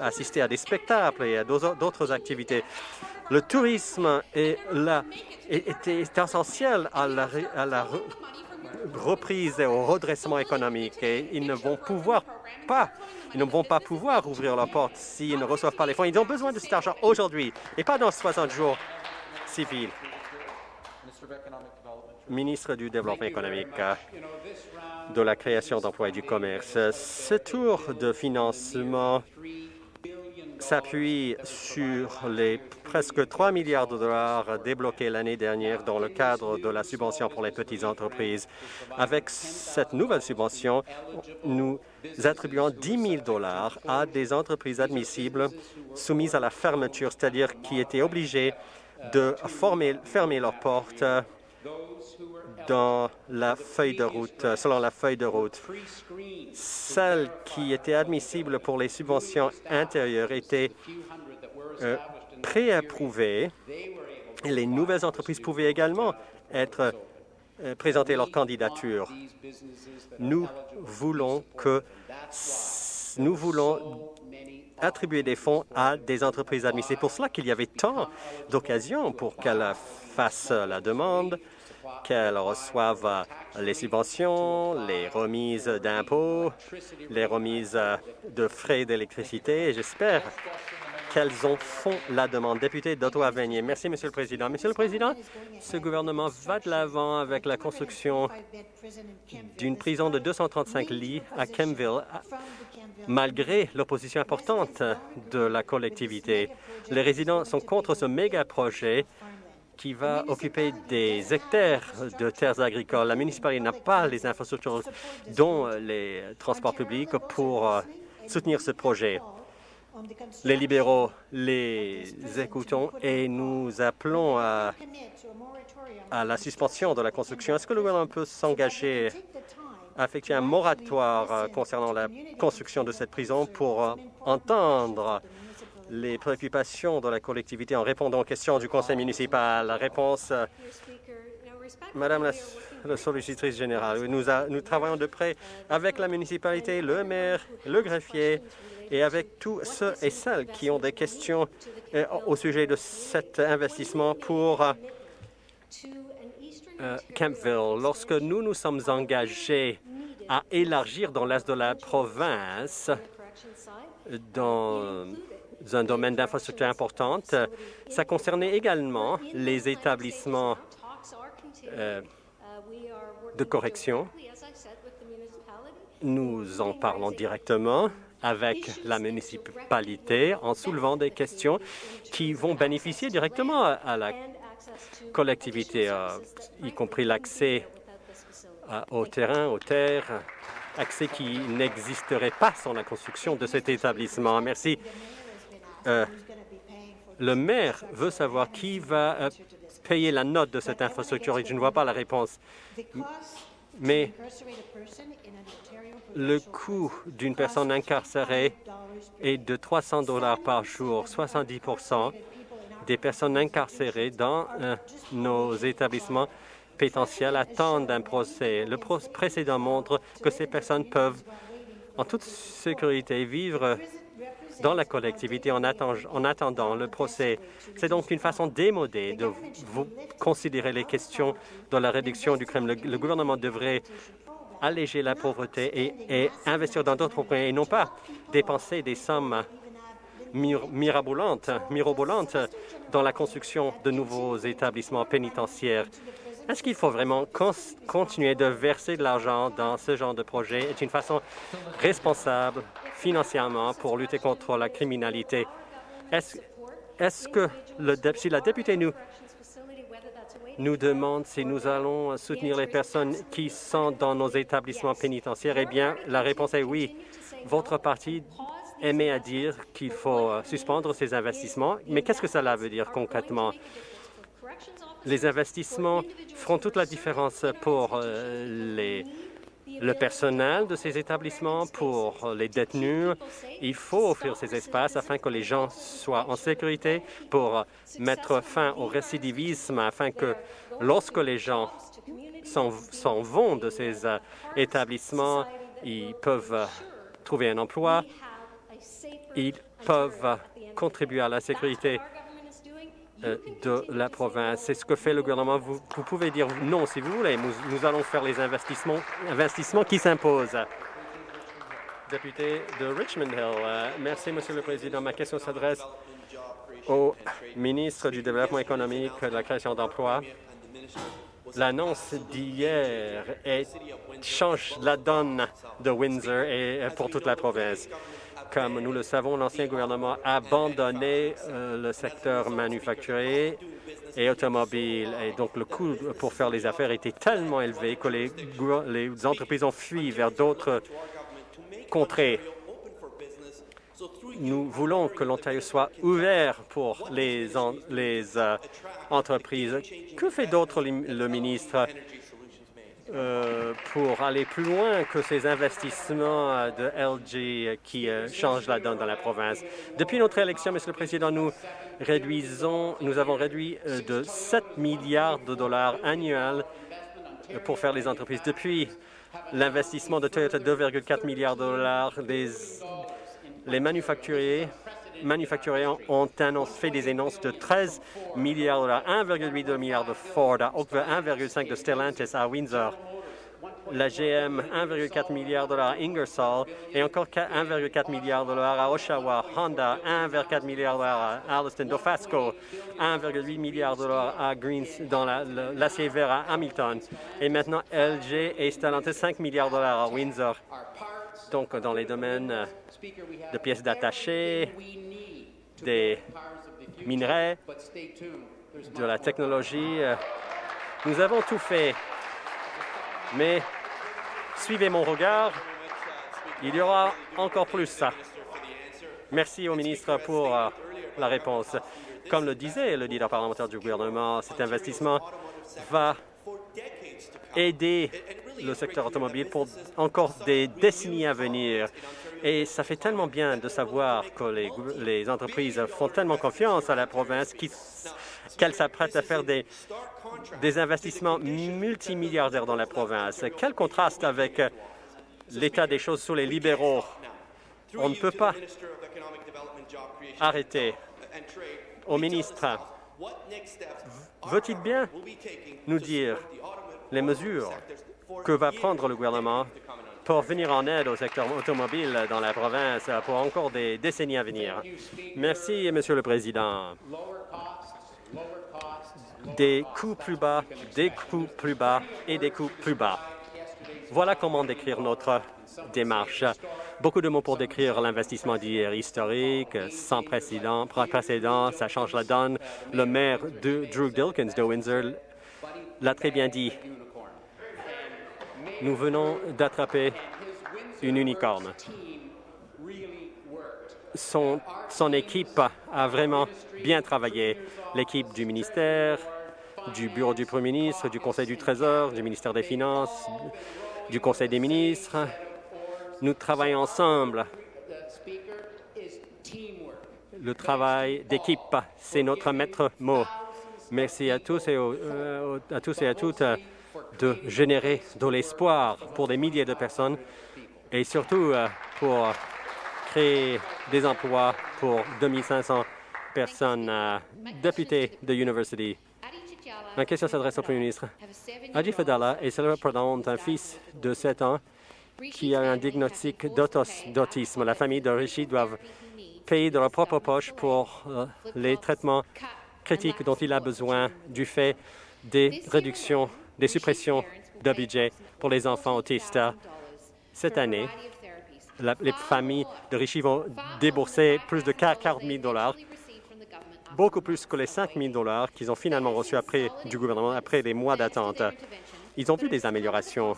Speaker 2: assister à des spectacles et à d'autres activités. Le tourisme est, essentiel à la reprise et au redressement économique et ils ne vont pouvoir pas ils ne vont pas pouvoir ouvrir leurs portes s'ils ne reçoivent pas les fonds. Ils ont besoin de cet argent aujourd'hui et pas dans 60 jours civils. Ministre du Développement économique, de la création d'emplois et du commerce, ce tour de financement s'appuie sur les presque 3 milliards de dollars débloqués l'année dernière dans le cadre de la subvention pour les petites entreprises. Avec cette nouvelle subvention, nous attribuons 10 000 dollars à des entreprises admissibles soumises à la fermeture, c'est-à-dire qui étaient obligées de fermer leurs portes dans la feuille de route, selon la feuille de route. Celles qui étaient admissibles pour les subventions intérieures étaient euh, préapprouvées les nouvelles entreprises pouvaient également être euh, présenter leur candidature. Nous voulons que nous voulons attribuer des fonds à des entreprises admises. C'est pour cela qu'il y avait tant d'occasions pour qu'elles fassent la demande, qu'elles reçoivent les subventions, les remises d'impôts, les remises de frais d'électricité. J'espère qu'elles en font la demande. Député d'Ottawa-Venier. Merci, Monsieur le Président. Monsieur le Président, ce gouvernement va de l'avant avec la construction d'une prison de 235 lits à Kemville, malgré l'opposition importante de la collectivité. Les résidents sont contre ce méga projet qui va occuper des hectares de terres agricoles. La municipalité n'a pas les infrastructures, dont les transports publics, pour euh, soutenir ce projet. Les libéraux les écoutons et nous appelons à, la suspension de la construction. Est-ce que le gouvernement peut s'engager à effectuer un moratoire euh, concernant la construction de cette prison pour euh, entendre les préoccupations de la collectivité en répondant aux questions du conseil municipal. La réponse, euh, Madame la, sollicitrice générale, nous, nous travaillons de près avec la municipalité, le maire, le greffier et avec tous ceux et celles qui ont des questions euh, au sujet de cet investissement pour euh, Campville. Lorsque nous nous sommes engagés à élargir dans l'est de la province, dans un domaine d'infrastructure importante. Ça concernait également les établissements euh, de correction. Nous en parlons directement avec la municipalité en soulevant des questions qui vont bénéficier directement à la collectivité, euh, y compris l'accès euh, au terrain, aux terres, accès qui n'existerait pas sans la construction de cet établissement. Merci. Euh, le maire veut savoir qui va euh, payer la note de cette infrastructure et je ne vois pas la réponse. Mais le coût d'une personne incarcérée est de 300 dollars par jour. 70% des personnes incarcérées dans euh, nos établissements pénitentiaires attendent un procès. Le précédent montre que ces personnes peuvent, en toute sécurité, vivre dans la collectivité en, attendant le procès. C'est donc une façon démodée de vous considérer les questions de la réduction du crime. Le, gouvernement devrait alléger la pauvreté et, investir dans d'autres points et non pas dépenser des sommes mirabolantes, mirobolantes dans la construction de nouveaux établissements pénitentiaires. Est-ce qu'il faut vraiment continuer de verser de l'argent dans ce genre de projet? C'est une façon responsable financièrement pour lutter contre la criminalité. Est-ce que le, si la députée nous, nous demande si nous allons soutenir les personnes qui sont dans nos établissements pénitentiaires, eh bien, la réponse est oui. Votre parti aimait à dire qu'il faut euh, suspendre ces investissements, mais qu'est-ce que cela veut dire concrètement? Les investissements feront toute la différence pour euh, les le personnel de ces établissements, pour les détenus. Il faut offrir ces espaces afin que les gens soient en sécurité pour mettre fin au récidivisme, afin que lorsque les gens s'en vont de ces euh, établissements, ils peuvent trouver un emploi, ils peuvent contribuer à la sécurité de la province. C'est ce que fait le gouvernement. Vous, pouvez dire non si vous voulez. Nous, allons faire les investissements, investissements qui s'imposent. Député de Richmond Hill. Euh, merci, Monsieur le Président. Ma question s'adresse au ministre du Développement économique et de la création d'emplois. L'annonce d'hier change la donne de Windsor et pour toute la province. Comme nous le savons, l'ancien gouvernement a abandonné euh, le secteur manufacturier et automobile. Et donc, le coût pour faire les affaires était tellement élevé que les, entreprises ont fui vers d'autres contrées. Nous voulons que l'Ontario soit ouvert pour les, les euh, entreprises. Que fait d'autre le ministre? Euh, pour aller plus loin que ces investissements euh, de LG qui euh, changent la donne dans la province. Depuis notre élection, Monsieur le Président, nous réduisons, nous avons réduit de 7 milliards de dollars annuels pour faire les entreprises. Depuis l'investissement de Toyota, 2,4 milliards de dollars, les manufacturiers manufacturiers ont fait des annonces de 13 milliards de dollars, 1,8 milliard de Ford à Oakville, 1,5 de Stellantis à Windsor, la GM 1,4 milliard de dollars à Ingersoll et encore 1,4 milliard de dollars à Oshawa, Honda 1,4 milliard de dollars à Alliston, Dofasco 1,8 milliard de dollars à Greens dans l'acier vert à Hamilton et maintenant LG et Stellantis 5 milliards de dollars à Windsor. Donc dans les domaines de pièces détachées, des minerais, de la technologie. Euh, nous avons tout fait, mais suivez mon regard, il y aura encore plus ça. Merci au ministre pour euh, la réponse. Comme le disait le leader parlementaire du gouvernement, cet investissement va aider le secteur automobile pour encore des décennies à venir. Et ça fait tellement bien de savoir que les, entreprises font tellement confiance à la province qu'elles s'apprêtent à faire des, des investissements multimilliardaires dans la province. Quel contraste avec l'état des choses sous les libéraux. On ne peut pas arrêter. Au ministre, veut-il bien nous dire les mesures que va prendre le gouvernement pour venir en aide au secteur automobile dans la province pour encore des décennies à venir. Merci, Monsieur le Président. Des coûts plus bas, des coûts plus bas et des coûts plus bas. Voilà comment décrire notre démarche. Beaucoup de mots pour décrire l'investissement d'hier historique, sans précédent, précédent, ça change la donne. Le maire de Drew Dilkins de Windsor l'a très bien dit. Nous venons d'attraper une unicorne. Son, équipe a vraiment bien travaillé. L'équipe du ministère, du Bureau du Premier ministre, du Conseil du Trésor, du ministère des Finances, du Conseil des ministres. Nous travaillons ensemble. Le travail d'équipe, c'est notre maître mot. Merci à tous et, euh, à, tous et à toutes de générer de l'espoir pour des milliers de personnes et surtout euh, pour créer des emplois pour 2500 personnes euh, députées de l'université. Ma question s'adresse au Premier ministre. Adi Fadala est célèbre un fils de 7 ans qui a un diagnostic d'autisme. La famille de Rishi doit payer de leur propre poche pour euh, les traitements critiques dont il a besoin du fait des réductions des suppressions de budget pour les enfants autistes. Cette année, les familles de Richie vont débourser plus de 40 000 dollars, beaucoup plus que les 5 000 dollars qu'ils ont finalement reçus du gouvernement après des mois d'attente. Ils ont vu des améliorations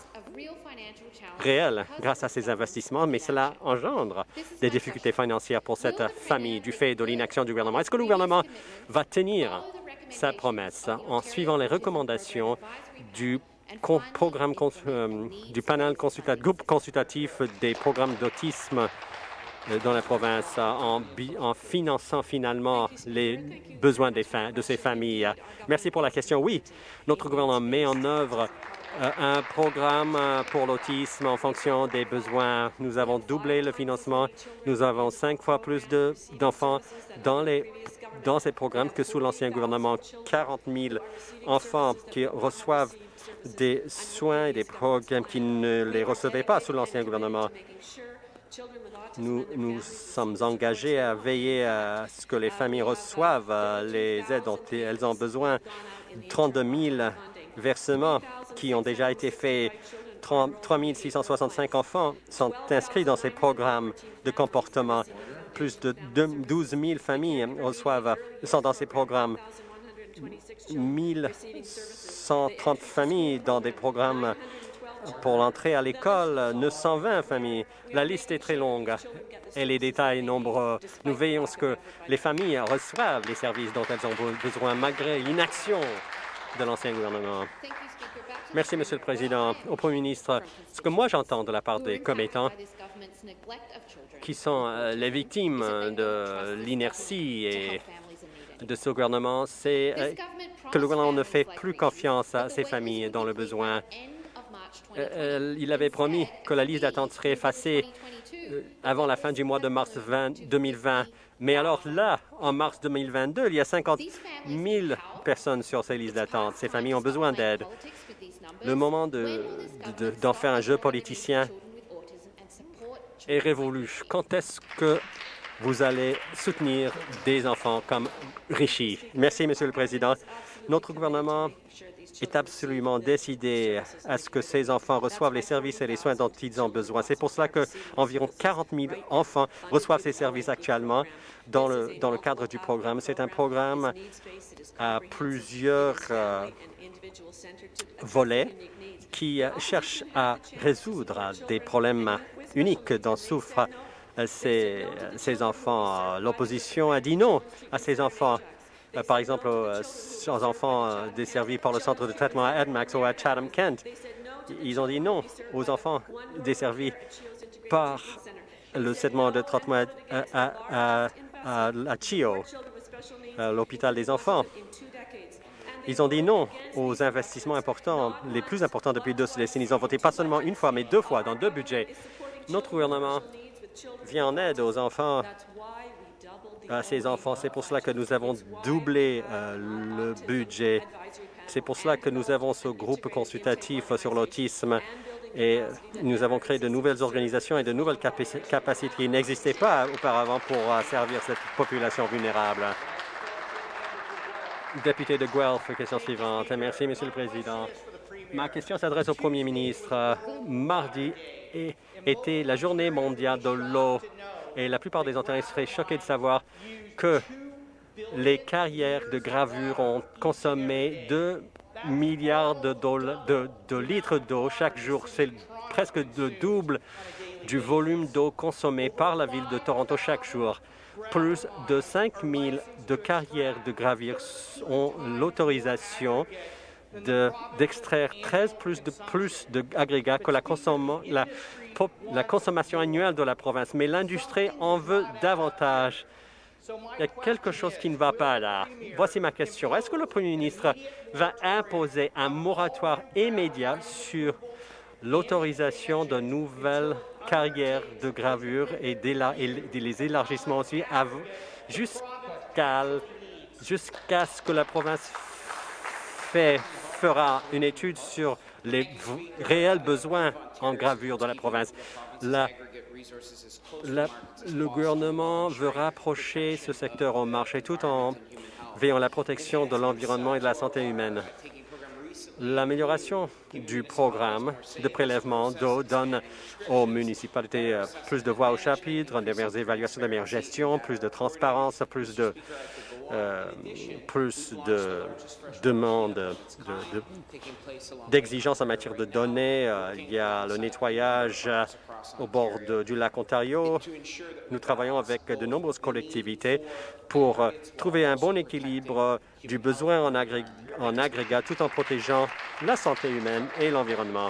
Speaker 2: réelles grâce à ces investissements, mais cela engendre des difficultés financières pour cette famille du fait de l'inaction du gouvernement. Est-ce que le gouvernement va tenir sa promesse en suivant les recommandations du programme euh, du panel consultatif, groupe consultatif des programmes d'autisme euh, dans la province en, en, finançant finalement les besoins des de ces familles. Merci pour la question. Oui, notre gouvernement met en œuvre euh, un programme pour l'autisme en fonction des besoins. Nous avons doublé le financement. Nous avons cinq fois plus d'enfants dans les dans ces programmes que sous l'ancien gouvernement. 40 000 enfants qui reçoivent des soins et des programmes qui ne les recevaient pas sous l'ancien gouvernement. Nous, nous sommes engagés à veiller à ce que les familles reçoivent euh, les aides dont elles ont besoin. 32 000 versements qui ont déjà été faits. 3 665 enfants sont inscrits dans ces programmes de comportement. Plus de 12 000 familles reçoivent, sont dans ces programmes. 1130 familles dans des programmes pour l'entrée à l'école, 920 familles. La liste est très longue et les détails nombreux. Nous veillons à ce que les familles reçoivent les services dont elles ont besoin malgré l'inaction de l'ancien gouvernement. Merci, Monsieur le Président. Au Premier ministre, ce que moi j'entends de la part des commettants qui sont euh, les victimes de l'inertie et de ce gouvernement, c'est euh, que le gouvernement ne fait plus confiance à ces familles dans le besoin. Euh, il avait promis que la liste d'attente serait effacée avant la fin du mois de mars 2020. Mais alors là, en mars 2022, il y a 50 000 personnes sur ces listes d'attente. Ces familles ont besoin d'aide. Le moment d'en de, de, faire un jeu politicien est révolu. Quand est-ce que vous allez soutenir des enfants comme Richie? Merci, Monsieur le Président. Notre gouvernement est absolument décidé à ce que ces enfants reçoivent les services et les soins dont ils ont besoin. C'est pour cela qu'environ 40 000 enfants reçoivent ces services actuellement dans le, dans le cadre du programme. C'est un programme à plusieurs euh, volets qui cherche à résoudre des problèmes uniques dont souffrent ces, ces enfants. L'opposition a dit non à ces enfants. Par exemple, aux enfants desservis par le centre de traitement à Edmax ou à Chatham-Kent. Ils ont dit non aux enfants desservis par le segment de traitement à, à, à, à Chio, l'hôpital des enfants. Ils ont dit non aux investissements importants, les plus importants depuis deux décennies. Ils ont voté pas seulement une fois, mais deux fois dans deux budgets. Notre gouvernement vient en aide aux enfants, à ces enfants. C'est pour cela que nous avons doublé euh, le budget. C'est pour cela que nous avons ce groupe consultatif sur l'autisme et nous avons créé de nouvelles organisations et de nouvelles capacités qui n'existaient pas auparavant pour euh, servir cette population vulnérable. Député de Guelph, question suivante. Merci, Monsieur le Président. Ma question s'adresse au Premier ministre. Mardi était la journée mondiale de l'eau et la plupart des Ontariens seraient choqués de savoir que les carrières de gravure ont consommé 2 milliards de, de litres d'eau chaque jour. C'est presque le double du volume d'eau consommé par la ville de Toronto chaque jour. Plus de 5 000 de carrières de gravure ont l'autorisation d'extraire 13 plus de plus d'agrégats que la, la, la consommation annuelle de la province. Mais l'industrie en veut davantage. Il y a quelque chose qui ne va pas là. Voici ma question. Est-ce que le Premier ministre va imposer un moratoire immédiat sur l'autorisation de nouvelles carrières de gravure et, les élargissements aussi jusqu'à jusqu'à ce que la province fait, fera une étude sur les réels besoins en gravure dans la province. Le gouvernement veut rapprocher ce secteur au marché tout en veillant à la protection de l'environnement et de la santé humaine. L'amélioration du programme de prélèvement d'eau donne aux municipalités euh, plus de voix au chapitre, des meilleures évaluations, de meilleure gestion, plus de transparence, plus de plus de demandes, d'exigences en matière de données. Euh, il y a le nettoyage au bord du lac Ontario. Nous travaillons avec de nombreuses collectivités pour euh, trouver un bon équilibre du besoin en, en agrégat tout en protégeant la santé humaine et l'environnement.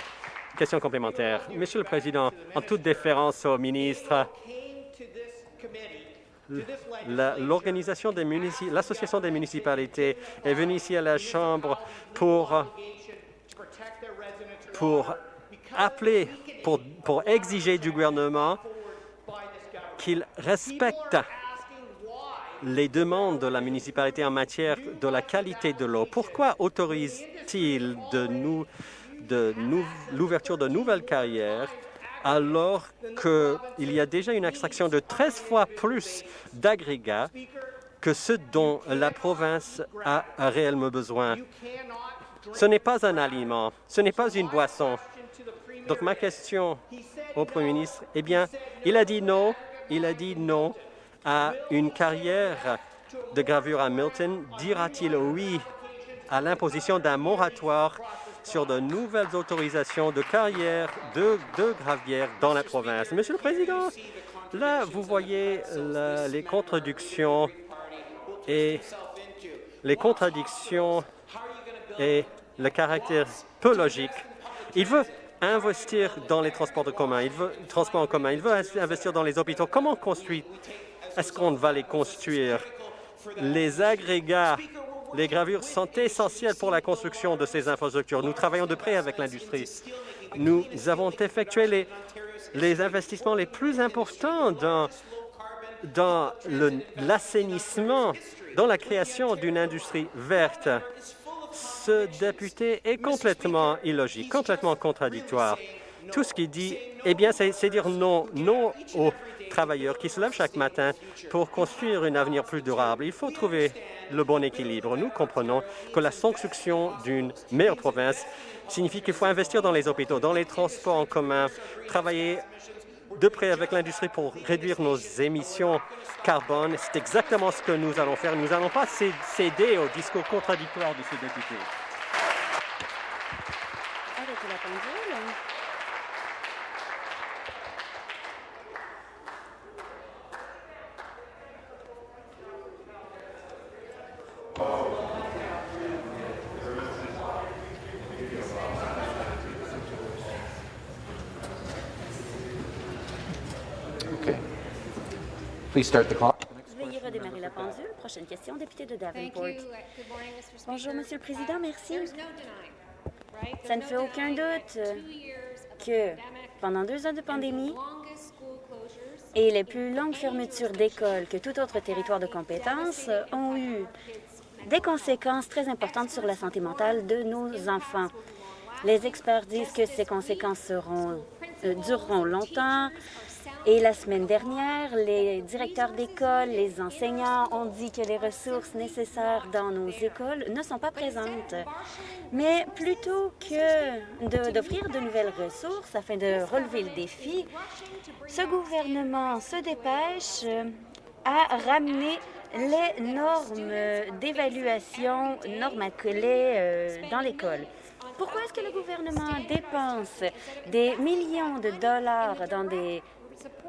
Speaker 2: Question complémentaire. Monsieur le Président, en toute déférence au ministre, l'organisation des l'association des municipalités est venue ici à la Chambre pour, pour appeler, pour, pour exiger du gouvernement qu'il respecte les demandes de la municipalité en matière de la qualité de l'eau. Pourquoi autorise-t-il de nous, de l'ouverture de nouvelles carrières alors qu'il y a déjà une extraction de 13 fois plus d'agrégats que ce dont la province a réellement besoin. Ce n'est pas un aliment, ce n'est pas une boisson. Donc ma question au Premier ministre, eh bien, il a dit non, il a dit non à une carrière de gravure à Milton. Dira-t-il oui à l'imposition d'un moratoire sur de nouvelles autorisations de carrière de, de gravière dans la province. Monsieur le Président, là, vous voyez les contradictions et les contradictions et le caractère peu logique. Il veut investir dans les transports de commun, il veut transports en commun, il veut investir dans les hôpitaux. Comment construire Est-ce qu'on va les construire? Les agrégats les gravures sont essentielles pour la construction de ces infrastructures. Nous travaillons de près avec l'industrie. Nous avons effectué les, investissements les plus importants dans, l'assainissement, dans la création d'une industrie verte. Ce député est complètement illogique, complètement contradictoire. Tout ce qu'il dit, eh bien, c'est dire non, non travailleurs qui se lèvent chaque matin pour construire un avenir plus durable. Il faut trouver le bon équilibre. Nous comprenons que la construction d'une meilleure province signifie qu'il faut investir dans les hôpitaux, dans les transports en commun, travailler de près avec l'industrie pour réduire nos émissions carbone. C'est exactement ce que nous allons faire. Nous n'allons pas céder au discours contradictoire de ce député.
Speaker 3: Veuillez redémarrer la pendule. Prochaine question, député de Davenport. Bonjour, Monsieur le Président. Merci. Ça ne fait aucun doute que pendant deux ans de pandémie et les plus longues fermetures d'écoles que tout autre territoire de compétence ont eu des conséquences très importantes sur la santé mentale de nos enfants. Les experts disent que ces conséquences seront, euh, dureront longtemps, et la semaine dernière, les directeurs d'école, les enseignants ont dit que les ressources nécessaires dans nos écoles ne sont pas présentes. Mais plutôt que d'offrir de, nouvelles ressources afin de relever le défi, ce gouvernement se dépêche à ramener les normes d'évaluation normacolées euh, dans l'école. Pourquoi est-ce que le gouvernement dépense des millions de dollars dans des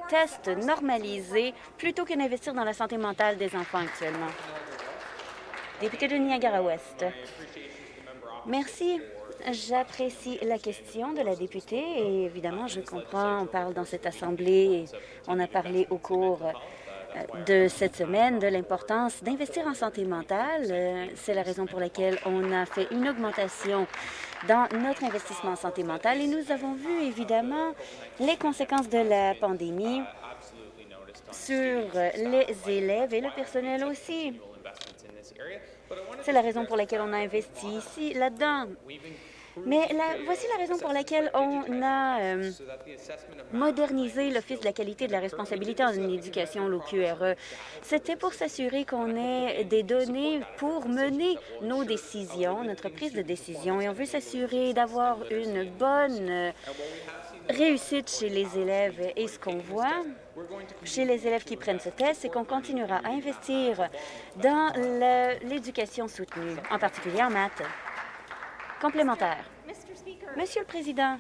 Speaker 3: tests normalisés plutôt que d'investir dans la santé mentale des enfants actuellement. Député de Niagara-Ouest. Merci. J'apprécie la question de la députée et évidemment, je comprends, on parle dans cette Assemblée, on a parlé au cours de cette semaine de l'importance d'investir en santé mentale. Euh, c'est la raison pour laquelle on a fait une augmentation dans notre investissement en santé mentale et nous avons vu évidemment les conséquences de la pandémie sur les élèves et le personnel aussi. C'est la raison pour laquelle on a investi ici, là-dedans. Mais voici la raison pour laquelle on a euh, modernisé l'Office de la qualité de la responsabilité en éducation, l'OQRE. C'était pour s'assurer qu'on ait des données pour mener nos décisions, notre prise de décision, et on veut s'assurer d'avoir une bonne euh, réussite chez les élèves. Et ce qu'on voit, chez les élèves qui prennent ce test, c'est qu'on continuera à investir dans l'éducation soutenue, en particulier en maths. Complémentaire. Monsieur le Président,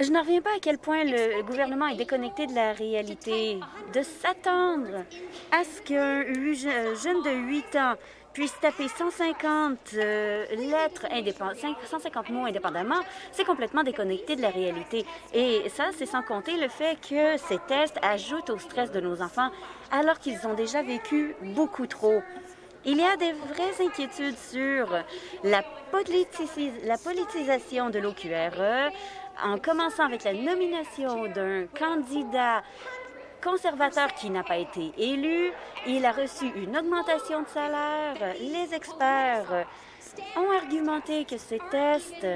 Speaker 3: je n'en reviens pas à quel point le gouvernement est déconnecté de la réalité. De s'attendre à ce qu'un jeune de 8 ans puisse taper 150 euh, lettres indépendantes, 150 mots indépendamment, c'est complètement déconnecté de la réalité. Et ça, c'est sans compter le fait que ces tests ajoutent au stress de nos enfants alors qu'ils ont déjà vécu beaucoup trop. Il y a des vraies inquiétudes sur la, la politisation de l'OQRE, en commençant avec la nomination d'un candidat conservateur qui n'a pas été élu. Il a reçu une augmentation de salaire. Les experts ont argumenté que ces tests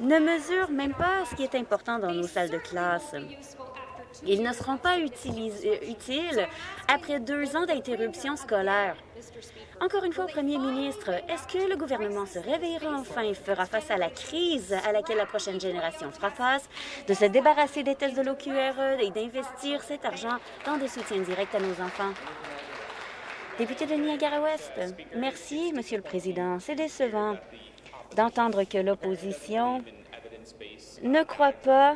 Speaker 3: ne mesurent même pas ce qui est important dans nos salles de classe. Ils ne seront pas utiles après deux ans d'interruption scolaire. Encore une fois, Premier ministre, est-ce que le gouvernement se réveillera enfin et fera face à la crise à laquelle la prochaine génération fera face, de se débarrasser des tests de l'OQRE et d'investir cet argent dans des soutiens directs à nos enfants? Député de Niagara-Ouest, merci, Monsieur le Président. C'est décevant d'entendre que l'opposition ne croit pas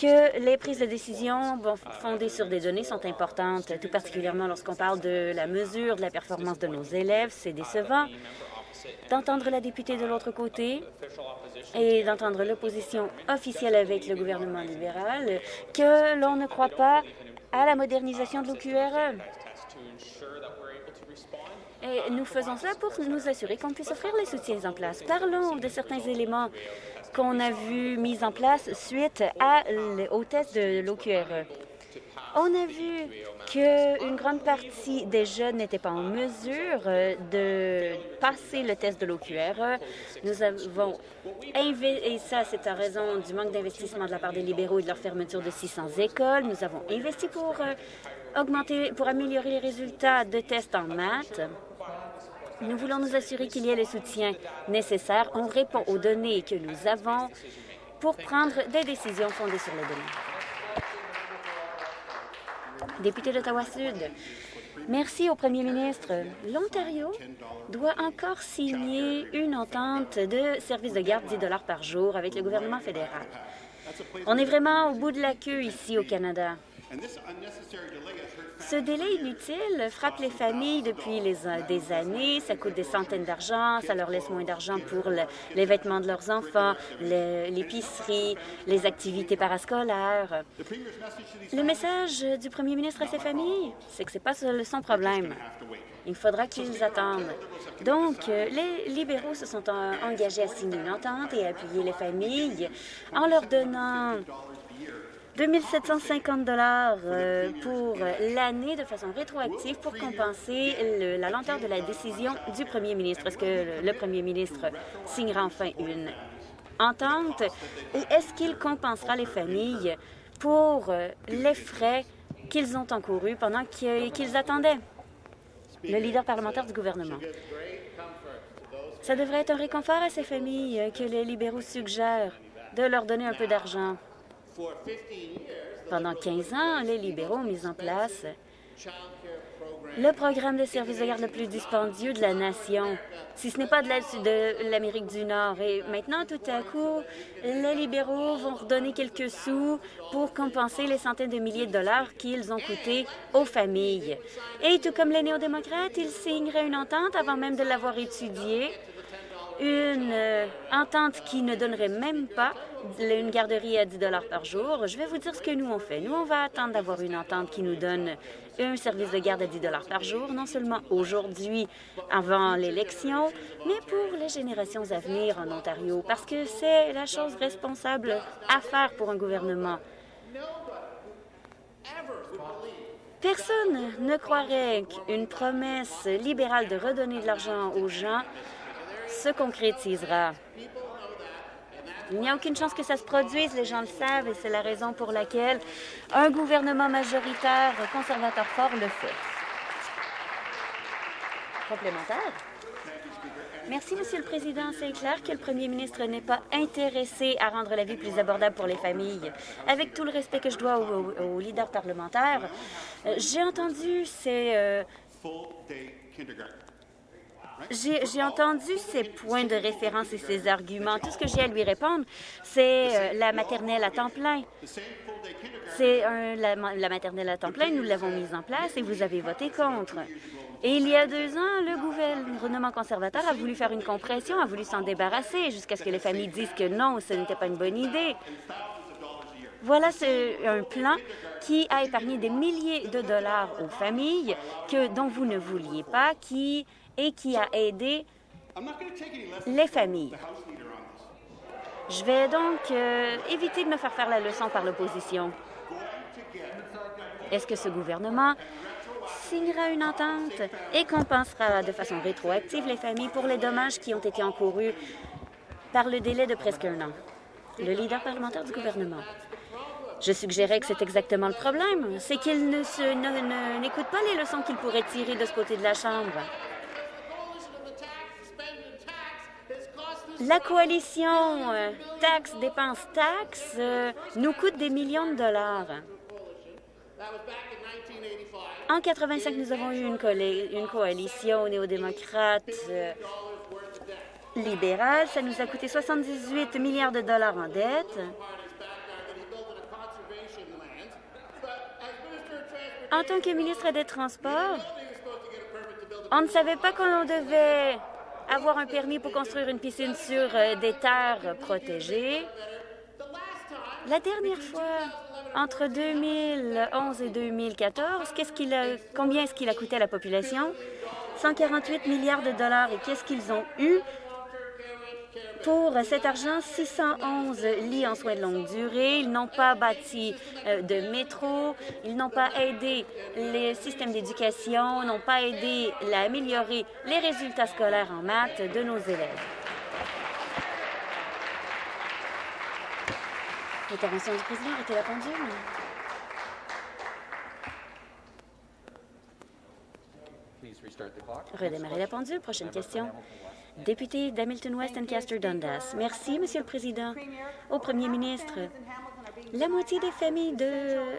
Speaker 3: que les prises de décision fondées sur des données sont importantes, tout particulièrement lorsqu'on parle de la mesure de la performance de nos élèves. C'est décevant d'entendre la députée de l'autre côté et d'entendre l'opposition officielle avec le gouvernement libéral que l'on ne croit pas à la modernisation de l'OQRE. Et nous faisons ça pour nous assurer qu'on puisse offrir les soutiens en place. Parlons de certains éléments qu'on a vu mis en place suite à, de l'OQRE. On a vu qu'une grande partie des jeunes n'étaient pas en mesure de passer le test de l'OQRE. Nous avons et ça, c'est en raison du manque d'investissement de la part des libéraux et de leur fermeture de 600 écoles. Nous avons investi pour euh, augmenter, pour améliorer les résultats de tests en maths. Nous voulons nous assurer qu'il y ait le soutien nécessaire. On répond aux données que nous avons pour prendre des décisions fondées sur les données. Député d'Ottawa-Sud, merci au premier ministre. L'Ontario doit encore signer une entente de service de garde 10 par jour avec le gouvernement fédéral. On est vraiment au bout de la queue ici au Canada. Ce délai inutile frappe les familles depuis les, des années. Ça coûte des centaines d'argent, ça leur laisse moins d'argent pour les vêtements de leurs enfants, l'épicerie, les activités parascolaires. Le message du premier ministre à ses familles, c'est que ce n'est pas son problème. Il faudra qu'ils attendent. Donc, les libéraux se sont engagés à signer une entente et à appuyer les familles en leur donnant 2 750 dollars euh, pour l'année de façon rétroactive pour compenser la lenteur de la décision du premier ministre. Est-ce que le premier ministre signera enfin une entente? Et est-ce qu'il compensera les familles pour euh, les frais qu'ils ont encourus pendant qu'ils attendaient? Le leader parlementaire du gouvernement? Ça devrait être un réconfort à ces familles que les libéraux suggèrent de leur donner un peu d'argent. Pendant 15 ans, les libéraux ont mis en place le programme de services de garde le plus dispendieux de la nation, si ce n'est pas de l'Amérique du Nord. Et maintenant, tout à coup, les libéraux vont redonner quelques sous pour compenser les centaines de milliers de dollars qu'ils ont coûté aux familles. Et tout comme les néo-démocrates, ils signeraient une entente avant même de l'avoir étudiée une euh, entente qui ne donnerait même pas une garderie à 10 par jour. Je vais vous dire ce que nous on fait. Nous, on va attendre d'avoir une entente qui nous donne un service de garde à 10 par jour, non seulement aujourd'hui, avant l'élection, mais pour les générations à venir en Ontario, parce que c'est la chose responsable à faire pour un gouvernement. Personne ne croirait qu'une promesse libérale de redonner de l'argent aux gens se concrétisera. Il n'y a aucune chance que ça se produise, les gens le savent, et c'est la raison pour laquelle un gouvernement majoritaire conservateur fort le fait. Complémentaire? Merci, Monsieur le Président. C'est clair que le premier ministre n'est pas intéressé à rendre la vie plus abordable pour les familles. Avec tout le respect que je dois aux, leaders parlementaires, euh, j'ai entendu ces... Euh, j'ai entendu ses points de référence et ses arguments. Tout ce que j'ai à lui répondre, c'est euh, la maternelle à temps plein. C'est la, la maternelle à temps plein, nous l'avons mise en place et vous avez voté contre. Et il y a deux ans, le gouvernement conservateur a voulu faire une compression, a voulu s'en débarrasser jusqu'à ce que les familles disent que non, ce n'était pas une bonne idée. Voilà un plan qui a épargné des milliers de dollars aux familles que, dont vous ne vouliez pas qui, et qui a aidé les familles. Je vais donc euh, éviter de me faire faire la leçon par l'opposition. Est-ce que ce gouvernement signera une entente et compensera de façon rétroactive les familles pour les dommages qui ont été encourus par le délai de presque un an? Le leader parlementaire du gouvernement. Je suggérais que c'est exactement le problème, c'est qu'il ne n'écoute pas les leçons qu'il pourrait tirer de ce côté de la Chambre. La coalition euh, taxe, dépense, taxe euh, nous coûte des millions de dollars. En 85, nous avons eu une, coalition néo-démocrate euh, libérale. Ça nous a coûté 78 milliards de dollars en dette. En tant que ministre des Transports, on ne savait pas qu'on devait avoir un permis pour construire une piscine sur euh, des terres protégées. La dernière fois, entre 2011 et 2014, qu'est-ce a, combien est-ce qu'il a coûté à la population? 148 milliards de dollars. Et qu'est-ce qu'ils ont eu? Pour cet argent, 611 lits en soins de longue durée. Ils n'ont pas bâti euh, de métro. Ils n'ont pas aidé les systèmes d'éducation, n'ont pas aidé à améliorer les résultats scolaires en maths de nos élèves. L'intervention du président était la pendule. Redémarrer la pendule. Prochaine question. Député d'Hamilton West Ancaster Dundas. Merci, Monsieur le Président. Au Premier ministre, la moitié des familles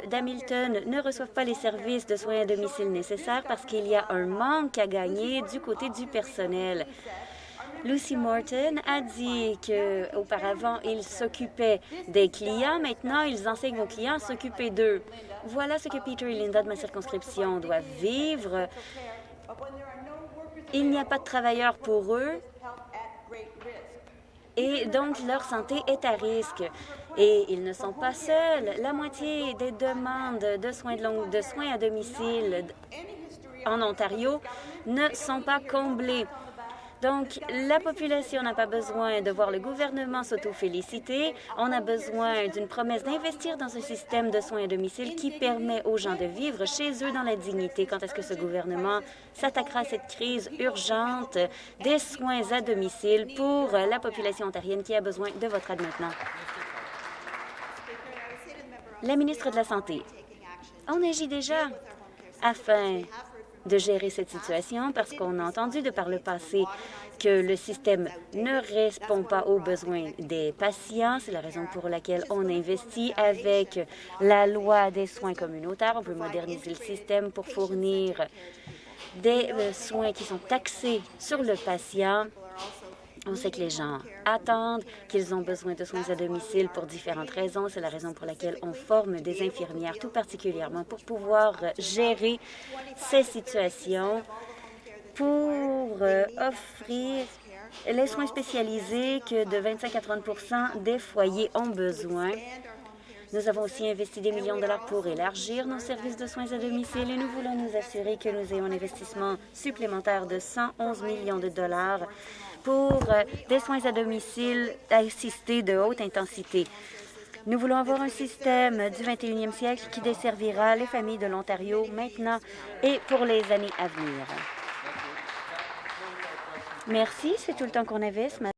Speaker 3: d'Hamilton ne reçoivent pas les services de soins à domicile nécessaires parce qu'il y a un manque à gagner du côté du personnel. Lucy Morton a dit qu'auparavant, ils s'occupaient des clients. Maintenant, ils enseignent aux clients à s'occuper d'eux. Voilà ce que Peter et Linda de ma circonscription doivent vivre. Il n'y a pas de travailleurs pour eux et donc leur santé est à risque. Et ils ne sont pas seuls. La moitié des demandes de soins, de, soins à domicile en Ontario ne sont pas comblées. Donc, la population n'a pas besoin de voir le gouvernement s'auto-féliciter. On a besoin d'une promesse d'investir dans un système de soins à domicile qui permet aux gens de vivre chez eux dans la dignité. Quand est-ce que ce gouvernement s'attaquera à cette crise urgente des soins à domicile pour la population ontarienne qui a besoin de votre aide maintenant? La ministre de la Santé. On agit déjà afin de gérer cette situation parce qu'on a entendu de par le passé que le système ne répond pas aux besoins des patients. C'est la raison pour laquelle on investit avec la loi des soins communautaires. On peut moderniser le système pour fournir des euh, soins qui sont taxés sur le patient on sait que les gens attendent, qu'ils ont besoin de soins à domicile pour différentes raisons. C'est la raison pour laquelle on forme des infirmières, tout particulièrement pour pouvoir gérer ces situations, pour euh, offrir les soins spécialisés que de 25 à 30% des foyers ont besoin. Nous avons aussi investi des millions de dollars pour élargir nos services de soins à domicile et nous voulons nous assurer que nous ayons un investissement supplémentaire de 111 millions de dollars pour euh, des soins à domicile assistés de haute intensité. Nous voulons avoir un système du 21e siècle qui desservira les familles de l'Ontario maintenant et pour les années à venir. Merci, c'est tout le temps qu'on avait ce matin.